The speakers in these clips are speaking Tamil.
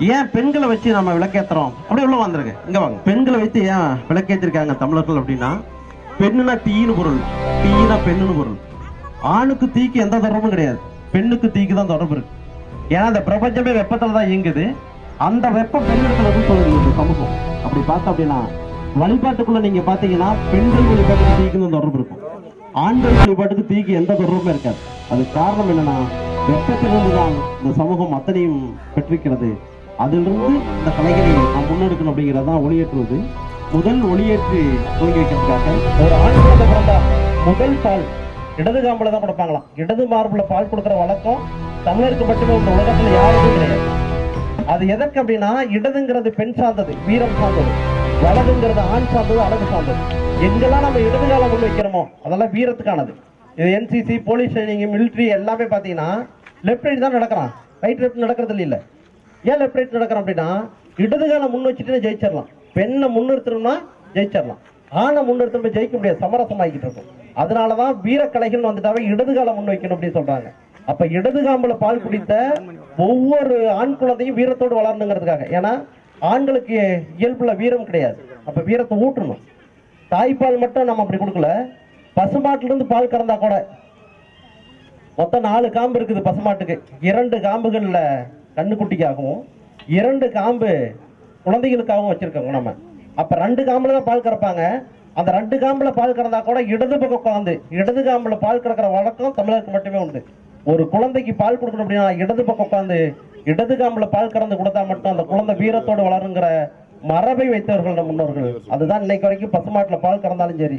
ஏன் பெண்களை வச்சு நம்ம விளக்கேத்துறோம்? அப்படியே உள்ள வந்துருங்க. இங்க வாங்க. பெண்களை வைத்து ஏன் விளக்கேற்றிருக்காங்க தமிழர்கள் அப்படின்னா பெண்ணுனா தீனு பொருள். தீனா பெண்ணுன்னு பொருள். ஆணுக்கு தீக்கு எந்த தொடர்பும் கிடையாது. பெண்ணுக்கு தீக்கு தான் தொடர்பு இருக்கு. ஏன்னா அந்த பிரபஞ்சமே வெப்பத்துல தான் இயங்குது. அந்த வெப்பம் பெண்ணிடத்துல இருந்து சொல்லுது சமூகம். அப்படி பார்த்தோம் அப்படின்னா வழிபாட்டுக்குள்ள நீங்க பாத்தீங்கன்னா பெண்கள் வழிபாட்டுக்கு தீக்கு தான் தொடர்பு இருக்கும். ஆண்கள் வழிபாட்டுக்கு தீக்கு எந்த தொடர்புமே இருக்காது. அது காரணம் என்னன்னா வெப்பத்திலிருந்து தான் இந்த சமூகம் அத்தனையும் பெற்றிருக்கிறது. அதிலிருந்து இந்த கலைகளை நாம் முன்னெடுக்கணும் அப்படிங்கிறது தான் ஒளியேற்றுவது. முதல் ஒளியேற்றி துவங்கி வைக்கிறதுக்காக ஒரு ஆண் குழந்தை பிறந்தா முதல் பால். இடது காம்புல தான் கொடுப்பாங்களாம். இடது மார்புல பால் கொடுக்குற வழக்கம் தமிழருக்கு மட்டுமே இந்த உலகத்துல யாருமே கிடையாது. அது எதற்கு அப்படின்னா இடதுங்கிறது பெண் சார்ந்தது வீரம் சார்ந்தது. வலதுங்கிறது ஆண் சார்ந்தது அழகு சார்ந்தது. எங்கெல்லாம் நம்ம இடது காலம் முன் வைக்கிறோமோ அதெல்லாம் வீரத்துக்கானது. இது என்சிசி போலீஸ் ட்ரைனிங் மிலிட்ரி எல்லாமே பார்த்தீங்கன்னா லெஃப்ட் ரைட் தான் நடக்கிறான். ரைட் ரைட் நடக்கிறது இல்லை. ஏன் லெஃப்ட் ரைட் நடக்கிறோம் அப்படின்னா இடது காலம் முன் வச்சுட்டு ஜெயிச்சிடலாம். பெண்ணை முன்னிறுத்தணும்னா ஜெயிச்சிடலாம். ஆணை முன்னிறுத்தணும் ஜெயிக்க முடியாது. சமரசம் ஆகிட்டு இருக்கும். அதனாலதான் வீரக்கலைகள் வந்துட்டாவே இடது காலம் முன் வைக்கணும் அப்படின்னு சொல்றாங்க. அப்ப இடது காம்புல பால் குடித்த ஒவ்வொரு ஆண் குழந்தையும் வீரத்தோடு வளரணுங்கிறதுக்காக. ஏன்னா ஆண்களுக்கு இயல்புல வீரம் கிடையாது. அப்ப வீரத்தை ஊட்டணும். தாய்ப்பால் மட்டும் நம்ம அப்படி கொடுக்கல. பசுமாட்டுல இருந்து பால் கறந்தா கூட. மொத்தம் நாலு காம்பு இருக்குது பசுமாட்டுக்கு. இரண்டு காம்புகள்ல கண்ணுக்குட்டிக்காகவும் இரண்டு காம்பு குழந்தைகளுக்காகவும் வச்சிருக்கோங்க நம்ம. அப்ப ரெண்டு காம்புல தான் பால் கறப்பாங்க. அந்த ரெண்டு காம்புல பால் கறந்தா கூட இடது பக்கம் குழந்தை இடது காம்புல பால் கறக்கிற வழக்கம் தமிழருக்கு மட்டுமே உண்டு. ஒரு குழந்தைக்கு பால் கொடுக்கணும் அப்படின்னா இடது பக்கம் உட்காந்து இடது காம்புல பால் கறந்து கொடுத்தா மட்டும் அந்த குழந்தை வீரத்தோடு வளருங்கிற மரபை வைத்தவர்கள் நம் முன்னோர்கள். அதுதான் இன்னைக்கு வரைக்கும் பசு மாட்டில் பால் கறந்தாலும் சரி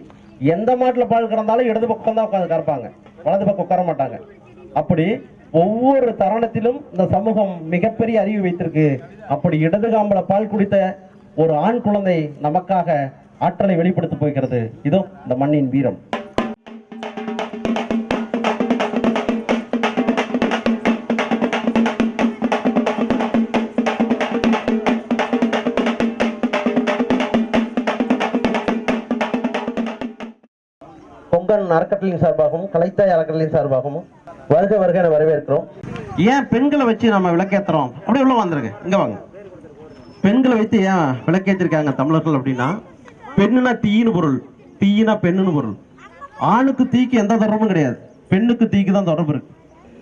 எந்த மாட்டுல பால் கறந்தாலும் இடது பக்கம் தான் உட்காந்து கறப்பாங்க. வலது பக்கம் உட்கார மாட்டாங்க. அப்படி ஒவ்வொரு தருணத்திலும் இந்த சமூகம் மிகப்பெரிய அறிவு வைத்திருக்கு. அப்படி இடது காம்பல பால் குடித்த ஒரு ஆண் குழந்தை நமக்காக ஆற்றலை வெளிப்படுத்த போகிறது. இதோ இந்த மண்ணின் வீரம். கொங்கன் அறக்கட்டளையின் சார்பாகவும் கலைத்தாய் அறக்கட்டளையின் சார்பாகவும் வருக வருக வரவேற்கிறோம். ஏன் பெண்களை வச்சு நம்ம விளக்கேத்துறோம்? அப்படியே உள்ள வந்துருங்க. இங்க வாங்க. பெண்களை வைத்து ஏன் விளக்கேற்றிருக்காங்க தமிழர்கள் அப்படின்னா பெண்ணுனா தீயின்னு பொருள். தீயினா பெண்ணுன்னு பொருள். ஆணுக்கு தீக்கு எந்த தொடர்பும் கிடையாது. பெண்ணுக்கு தீக்கு தான் தொடர்பு இருக்கு.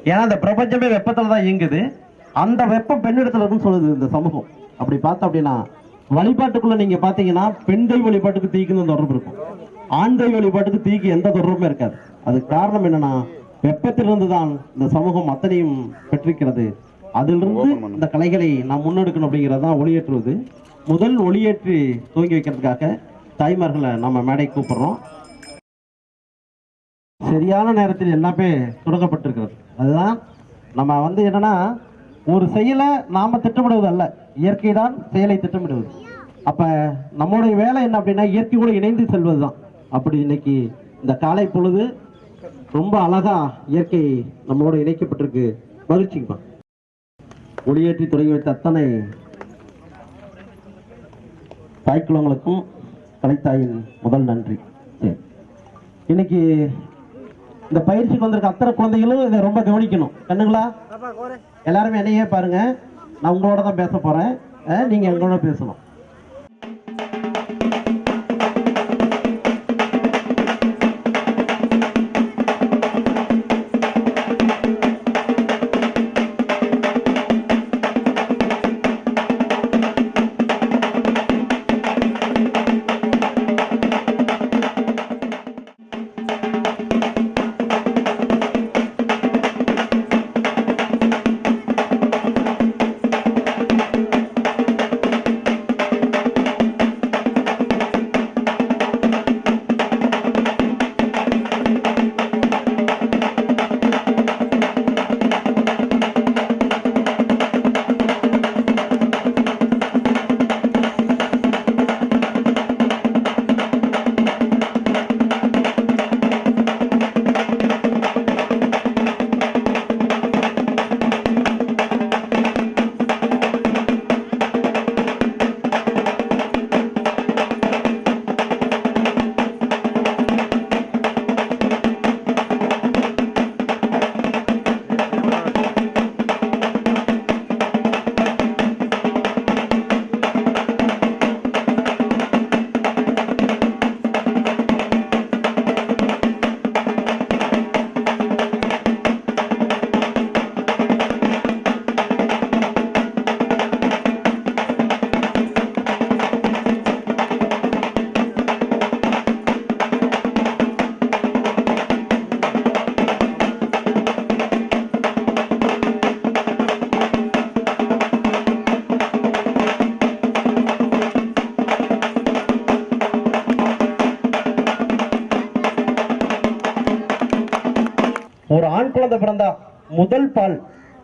ஏன்னா இந்த பிரபஞ்சமே வெப்பத்துல தான் இயங்குது. அந்த வெப்பம் பெண்ணிடத்துல இருக்குன்னு சொல்லுது இந்த சமூகம். அப்படி பார்த்தோம் அப்படின்னா வழிபாட்டுக்குள்ள நீங்க பாத்தீங்கன்னா பெண்கள் வழிபாட்டுக்கு தீக்கு தான் தொடர்பு இருக்கும். ஆண்கள் வழிபாட்டுக்கு தீக்கு எந்த தொடர்புமே இருக்காது. அதுக்கு காரணம் என்னன்னா வெப்பத்திலிருந்து தான் இந்த சமூகம் அத்தனையும் பெற்றிருக்கிறது. அதிலிருந்து இந்த கலைகளை நாம் முன்னெடுக்கணும் அப்படிங்கிறது தான் ஒளியேற்றுவது. முதல் ஒளியேற்றி துவங்கி வைக்கிறதுக்காக தாய்மார்களை நம்ம மேடை கூப்பிடுறோம். சரியான நேரத்தில் எல்லாமே தொடங்கப்பட்டிருக்கிறது. அதுதான் நம்ம வந்து என்னன்னா ஒரு செயலை நாம திட்டமிடுவது அல்ல. இயற்கை தான் செயலை திட்டமிடுவது. அப்ப நம்மளுடைய வேலை என்ன அப்படின்னா இயற்கையோடு இணைந்து செல்வது தான் அப்படி இன்னைக்கு இந்த காலை பொழுது ரொம்ப அழகா இயற்கை நம்மளோட இணைக்கப்பட்டிருக்கு. மகிழ்ச்சிக்குமா ஒளியேற்றி தொடங்கி வைத்த அத்தனை தாய்க்குளங்களுக்கும் கலைத்தாயின் முதல் நன்றி. சரி. இன்னைக்கு இந்த பயிற்சிக்கு வந்திருக்க அத்தனை குழந்தைகளும் இதை ரொம்ப கவனிக்கணும். கண்ணுங்களா? எல்லாருமே என்னையே பாருங்க. நான் உங்களோட தான் பேச போறேன். நீங்க எங்களோட பேசணும்.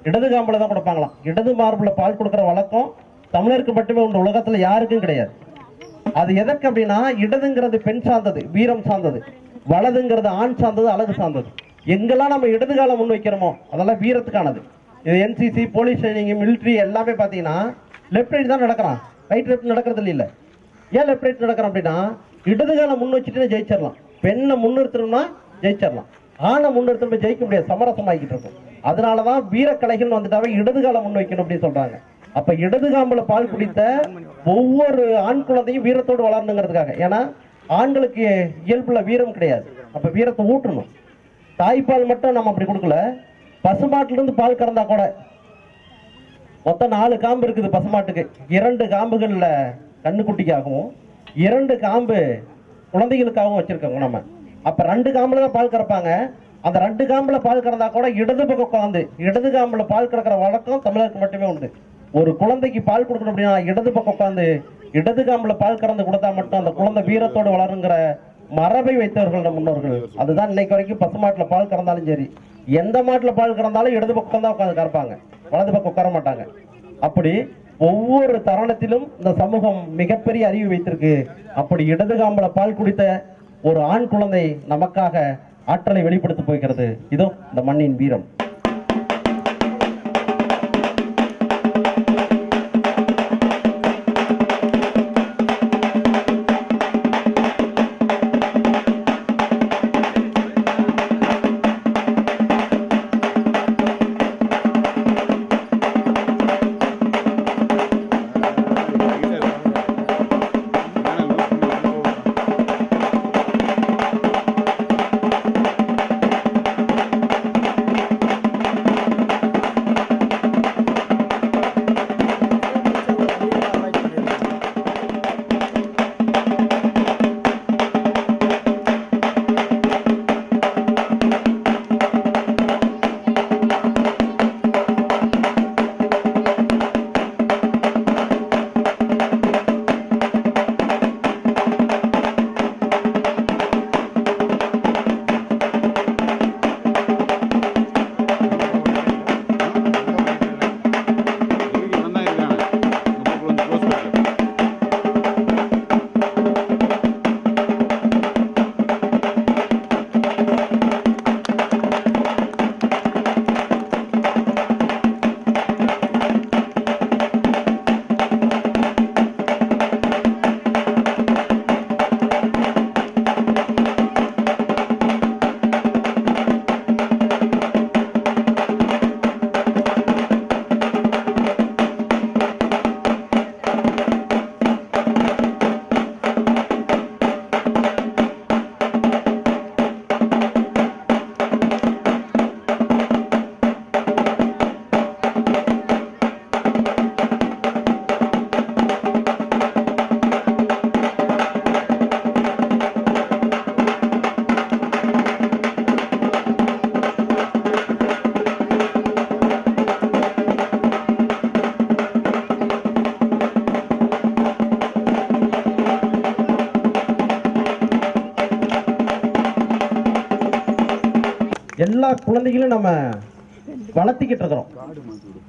இடது காம்புல தான் கொடுப்பாங்களாம். இடது மார்புல பால் கொடுக்குற வழக்கம் தமிழருக்கு மட்டுமே உண்டு உலகத்துல யாருக்கும் கிடையாது. அது எதற்கு அப்படின்னா இடதுங்கிறது பெண் சார்ந்தது வீரம் சார்ந்தது. வலதுங்கிறது ஆண் சார்ந்தது அழகு சார்ந்தது. எங்கெல்லாம் நம்ம இடது காலம் முன் வைக்கிறோமோ அதெல்லாம் வீரத்துக்கானது. இது என்சிசி போலீஸ் ட்ரைனிங் மிலிட்ரி எல்லாமே பார்த்தீங்கன்னா லெஃப்ட் ரைட் தான் நடக்கிறான். ரைட் லெஃப்ட் நடக்கிறது இல்லை. ஏன் லெஃப்ட் ரைட் நடக்கிறோம் அப்படின்னா இடது காலம் முன் வச்சுட்டு ஜெயிச்சிடலாம். பெண்ணை முன்னிறுத்தணும்னா ஜெயிச்சிடலாம். ஆணை முன்னிறுத்தணும் ஜெயிக்க முடியாது சமரசமாகிட்டு இருக்கும். அதனாலதான் வீரக்கலைகள் வந்துட்டாவே இடது காலம் முன் வைக்கணும் அப்படின்னு சொல்றாங்க. அப்ப இடதுகாம்புல பால் குடித்த ஒவ்வொரு ஆண் குழந்தையும் வீரத்தோடு வளரணுங்கிறதுக்காக. ஏன்னா ஆண்களுக்கு இயல்புல வீரம் கிடையாது. அப்ப வீரத்தை ஊட்டணும். தாய்ப்பால் மட்டும் நம்ம அப்படி கொடுக்கல. பசுமாட்டுல இருந்து பால் கறந்தா கூட. மொத்தம் நாலு காம்பு இருக்குது பசுமாட்டுக்கு. இரண்டு காம்புகள்ல கண்ணுக்குட்டிக்காகவும் இரண்டு காம்பு குழந்தைகளுக்காகவும் வச்சிருக்கோங்க நம்ம. அப்ப ரெண்டு காம்புல தான் பால் கறப்பாங்க. அந்த ரெண்டு காம்புல பால் கறந்தா கூட இடது பக்கம் உட்காந்து இடது காம்புல பால் கறக்கிற வழக்கம் தமிழருக்கு மட்டுமே உண்டு. ஒரு குழந்தைக்கு பால் கொடுக்கணும் அப்படின்னா இடது பக்கம் உட்காந்து இடது காம்புல பால் கறந்து கொடுத்தா மட்டும் அந்த குழந்தை வீரத்தோடு வளருங்கிற மரபை வைத்தவர்கள் நம் முன்னோர்கள். அதுதான் இன்னைக்கு வரைக்கும் பசுமாட்டுல பால் கறந்தாலும் சரி எந்த மாட்டுல பால் கறந்தாலும் இடது பக்கம் தான் உட்காந்து கறப்பாங்க. வலது பக்கம் உட்கார மாட்டாங்க. அப்படி ஒவ்வொரு தருணத்திலும் இந்த சமூகம் மிகப்பெரிய அறிவு வைத்திருக்கு. அப்படி இடது காம்பில் பால் குடித்த ஒரு ஆண் குழந்தை நமக்காக ஆற்றலை வெளிப்படுத்த போகிறது. இதோ இந்த மண்ணின் வீரம்.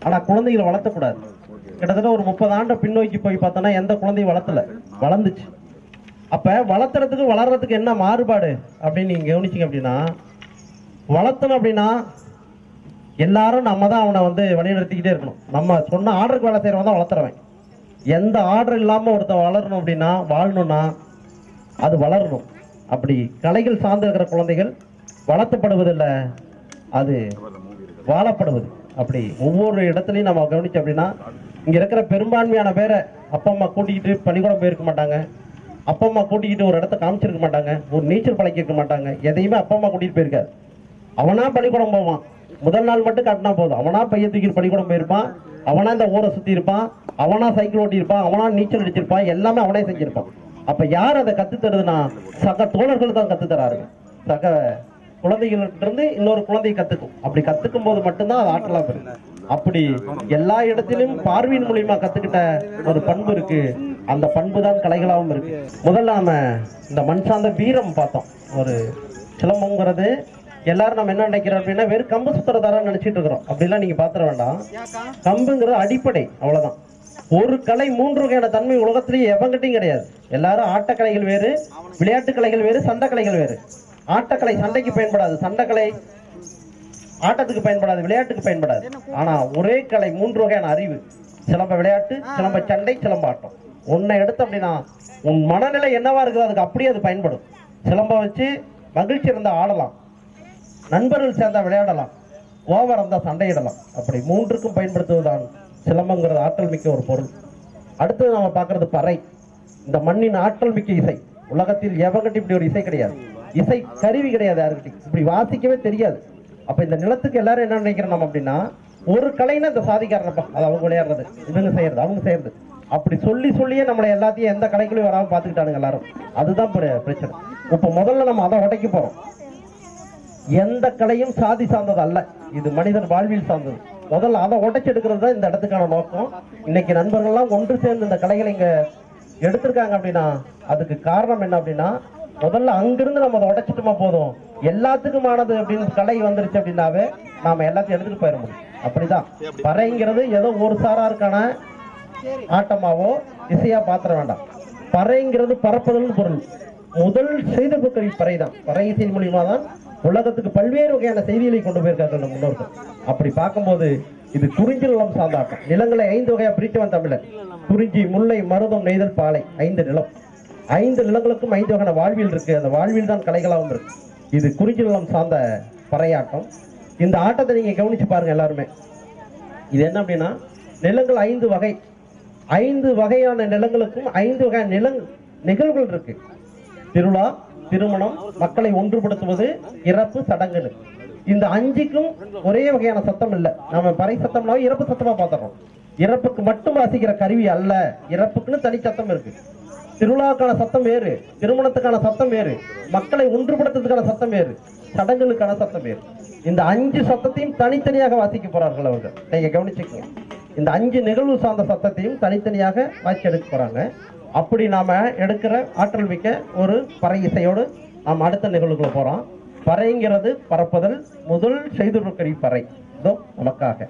ஆனா குழந்தைகளை வளர்த்தக்கூடாது. கிட்டத்தட்ட ஒரு முப்பது ஆண்டு பின்னோக்கி போய் பார்த்தோம்னா எந்த குழந்தையும் வளர்த்தல. வளர்ந்துச்சு. அப்ப வளர்த்துறதுக்கு வளர்றதுக்கு என்ன மாறுபாடு? அப்படின்னு நீங்க கவனிச்சிங்க அப்படின்னா வளர்த்தணும் அப்படின்னா எல்லாரும் நம்ம தான் அவனை வந்து வழிநடத்திக்கிட்டே இருக்கணும். நம்ம சொன்ன ஆர்டருக்கு வேலை செய்யறவன் தான் வளர்த்துறவன். எந்த ஆர்டர் இல்லாம ஒருத்தன் வளரணும் அப்படின்னா வாழணும்னா அது வளரணும். அப்படி கலைகள் சார்ந்து இருக்கிற குழந்தைகள் வளர்த்தப்படுவதில்லை அது வாழப்படுவது. அப்படி ஒவ்வொரு இடத்துலையும் நம்ம கவனிச்சோம் அப்படின்னா இங்க இருக்கிற பெரும்பான்மையான பேரை அப்பா அம்மா கூட்டிக்கிட்டு பள்ளிக்கூடம் போயிருக்க மாட்டாங்க. அப்பா அம்மா கூட்டிக்கிட்டு ஒரு இடத்த காமிச்சிருக்க மாட்டாங்க. ஒரு நீச்சல் பழக்கிருக்க மாட்டாங்க. எதையுமே அப்பா அம்மா கூட்டிட்டு போயிருக்காரு. அவனா பள்ளிக்கூடம் போவான். முதல் நாள் மட்டும் காட்டினா போதும். அவனா பைய தூக்கிட்டு பள்ளிக்கூடம் போயிருப்பான். அவனா இந்த ஊரை சுத்தி இருப்பான். அவனா சைக்கிள் ஓட்டியிருப்பான். அவனா நீச்சல் அடிச்சிருப்பான். எல்லாமே அவனே செஞ்சிருப்பான். அப்ப யார் அதை கத்து தருதுன்னா சக தோழர்கள் தான் கத்து தராரு சக குழந்தைகள்ட்ட இருந்து இன்னொரு குழந்தையை கத்துக்கும். அப்படி கத்துக்கும் போது மட்டும்தான் அது ஆற்றலாம் பெறும். அப்படி எல்லா இடத்திலும் பார்வையின் மூலியமா கத்துக்கிட்ட ஒரு பண்பு இருக்கு. அந்த பண்பு தான் கலைகளாகவும் இருக்கு. முதல்ல நாம இந்த மண் சார்ந்த வீரம் பார்த்தோம். ஒரு சிலம்பங்கிறது எல்லாரும் நம்ம என்ன நினைக்கிறோம் அப்படின்னா வெறும் கம்பு சுத்துறதாரன்னு நினைச்சிட்டு இருக்கிறோம். அப்படிலாம் நீங்க பாத்திர வேண்டாம். கம்புங்கிறது அடிப்படை அவ்வளவுதான். ஒரு கலை மூன்று வகையான தன்மை உலகத்திலேயே எவங்கிட்டையும் கிடையாது. எல்லாரும் ஆட்டக்கலைகள் வேறு விளையாட்டு கலைகள் வேறு சண்டை கலைகள் வேறு. ஆட்டக்கலை சண்டைக்கு பயன்படாது சண்டைக்கலை ஆட்டத்துக்கு பயன்படாது விளையாட்டுக்கு பயன்படாது. ஆனா ஒரே கலை மூன்று வகையான அறிவு. சிலம்ப விளையாட்டு சிலம்ப சண்டை சிலம்ப ஆட்டம். உன்னை எடுத்து அப்படின்னா உன் மனநிலை என்னவா இருக்குதோ அதுக்கு அப்படியே அது பயன்படும். சிலம்ப வச்சு மகிழ்ச்சி இருந்தால் ஆடலாம். நண்பர்கள் சேர்ந்தா விளையாடலாம். கோவம் இருந்தால் சண்டையிடலாம். அப்படி மூன்றுக்கும் பயன்படுத்துவதுதான் சிலம்பங்கிறது ஆற்றல் மிக்க ஒரு பொருள். அடுத்தது நாம பார்க்கறது பறை. இந்த மண்ணின் ஆற்றல் மிக்க இசை. உலகத்தில் எவகிட்ட இப்படி ஒரு இசை கிடையாது. இசை கருவி கிடையாது யாருக்கிட்டையும். இப்படி வாசிக்கவே தெரியாது. அப்ப இந்த நிலத்துக்கு எல்லாரும் என்ன நினைக்கிறோம் நம்ம அப்படின்னா ஒரு கலைன்னு இந்த சாதிக்காரனப்பா அது அவங்க விளையாடுறது. இவங்க செய்யறது அவங்க செய்யறது. அப்படி சொல்லி சொல்லியே நம்மளை எல்லாத்தையும் எந்த கலைக்குள்ளேயும் வராமல் பார்த்துக்கிட்டானுங்க எல்லாரும். அதுதான் பிரச்சனை. இப்ப முதல்ல நம்ம அதை உடைக்க போறோம். எந்த கலையும் சாதி சார்ந்தது அல்ல. இது மனிதன் வாழ்வில் சார்ந்தது. முதல்ல அதை உடைச்செடுக்கிறது தான் இந்த இடத்துக்கான நோக்கம். இன்னைக்கு நண்பர்கள்லாம் ஒன்று சேர்ந்து இந்த கலைகளை இங்க எடுத்திருக்காங்க அப்படின்னா அதுக்கு காரணம் என்ன அப்படின்னா முதல்ல அங்கிருந்து நம்ம அதை உடைச்சிட்டுமா போதும். எல்லாத்துக்குமானது அப்படின்னு கலை வந்துருச்சு அப்படின்னாவே நாம எல்லாத்தையும் எடுத்துட்டு போயிட முடியும். அப்படிதான். பறைங்கிறது ஏதோ ஒரு சாராருக்கான ஆட்டமாவோ இசையா பாத்திர வேண்டாம். பறைங்கிறது பறப்பதல்னு பொருள். முதல் செய்த கருவி பறை தான் பறை இசை மூலியமா தான் உலகத்துக்கு பல்வேறு வகையான செய்திகளை கொண்டு போயிருக்காங்க நம்ம முன்னோர்கள். அப்படி பார்க்கும்போது இது குறிஞ்சி நிலம் சார்ந்த ஆட்டம். நிலங்களை ஐந்து வகையா வந்த தமிழர் குறிஞ்சி முல்லை மருதம் நெய்தல் பாலை. ஐந்து நிலம். ஐந்து நிலங்களுக்கும் ஐந்து வகையான வாழ்வியல் இருக்கு. அந்த வாழ்வியல் தான் கலைகளாகவும் இருக்கு. இது குறிஞ்சி நிலம் சார்ந்த பறையாட்டம். இந்த ஆட்டத்தை நீங்க கவனிச்சு பாருங்க எல்லாருமே. இது என்ன அப்படின்னா நிலங்கள் ஐந்து வகை. ஐந்து வகையான நிலங்களுக்கும் ஐந்து வகையான நிலங் நிகழ்வுகள் இருக்கு. திருவிழா திருமணம் மக்களை ஒன்றுபடுத்துவது இறப்பு சடங்குன்னு. இந்த அஞ்சுக்கும் ஒரே வகையான சத்தம் இல்லை. நம்ம பறை சத்தம்னாவே இறப்பு சத்தமா பார்த்துறோம். இறப்புக்கு மட்டும் வாசிக்கிற கருவி அல்ல. இறப்புக்குன்னு தனி சத்தம் இருக்கு. திருவிழாவுக்கான சத்தம் வேறு திருமணத்துக்கான சத்தம் வேறு மக்களை ஒன்றுபடுத்துறதுக்கான சத்தம் வேறு சடங்குகளுக்கான சத்தம் வேறு. இந்த அஞ்சு சத்தத்தையும் தனித்தனியாக வாசிக்க போறார்கள் அவர்கள். நீங்க கவனிச்சுக்கோங்க. இந்த அஞ்சு நிகழ்வு சார்ந்த சத்தத்தையும் தனித்தனியாக வாசி எடுக்க போறாங்க. அப்படி நாம எடுக்கிற ஆற்றல் மிக்க ஒரு பறை இசையோடு நாம் அடுத்த நிகழ்வுக்குள்ள போறோம். பறைங்கிறது பறப்பதல் முதல் செய்துருக்கரி பறை. இதோ நமக்காக.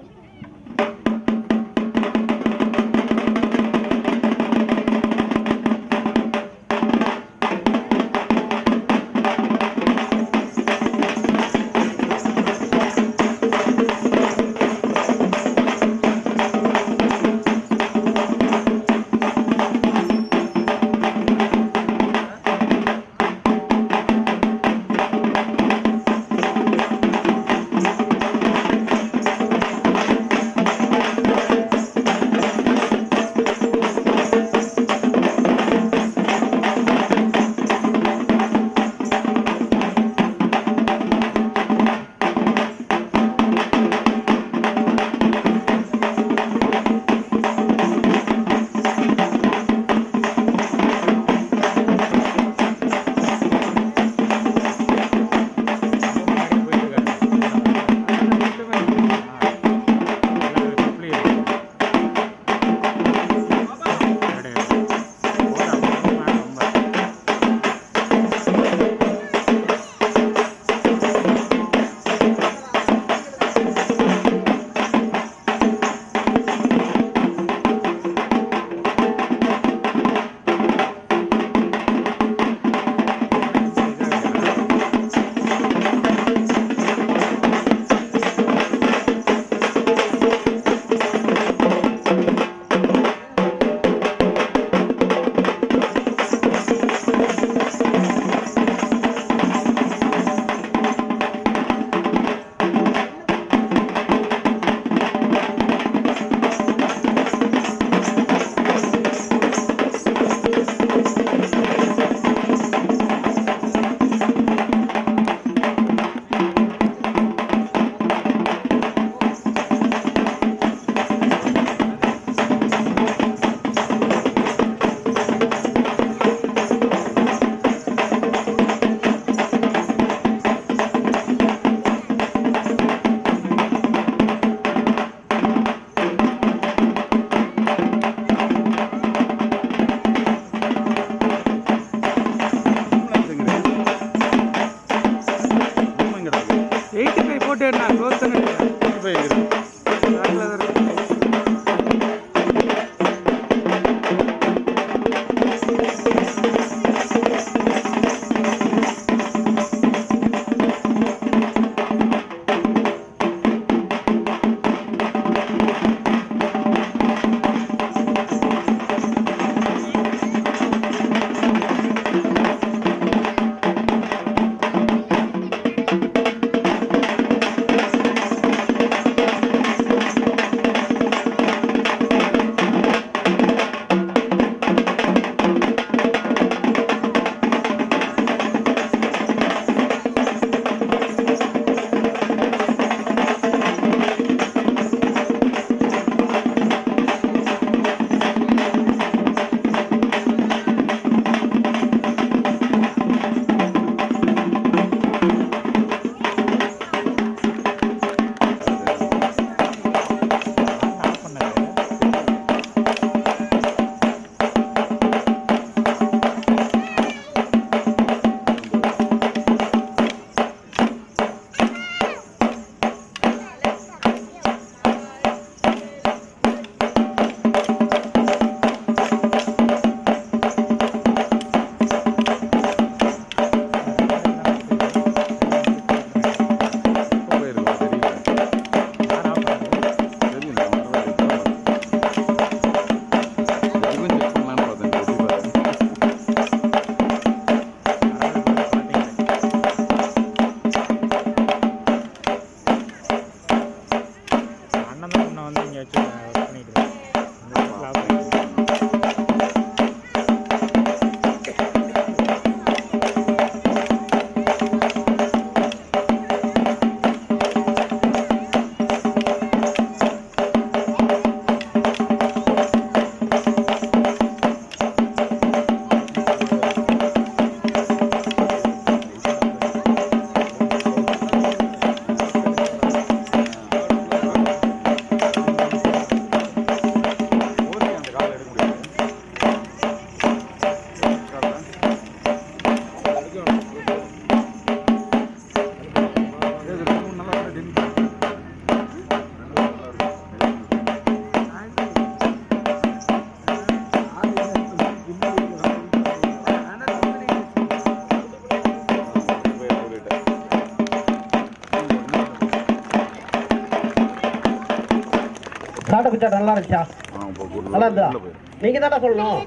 நல்லா இருந்தா நீங்க தானே சொல்லணும்.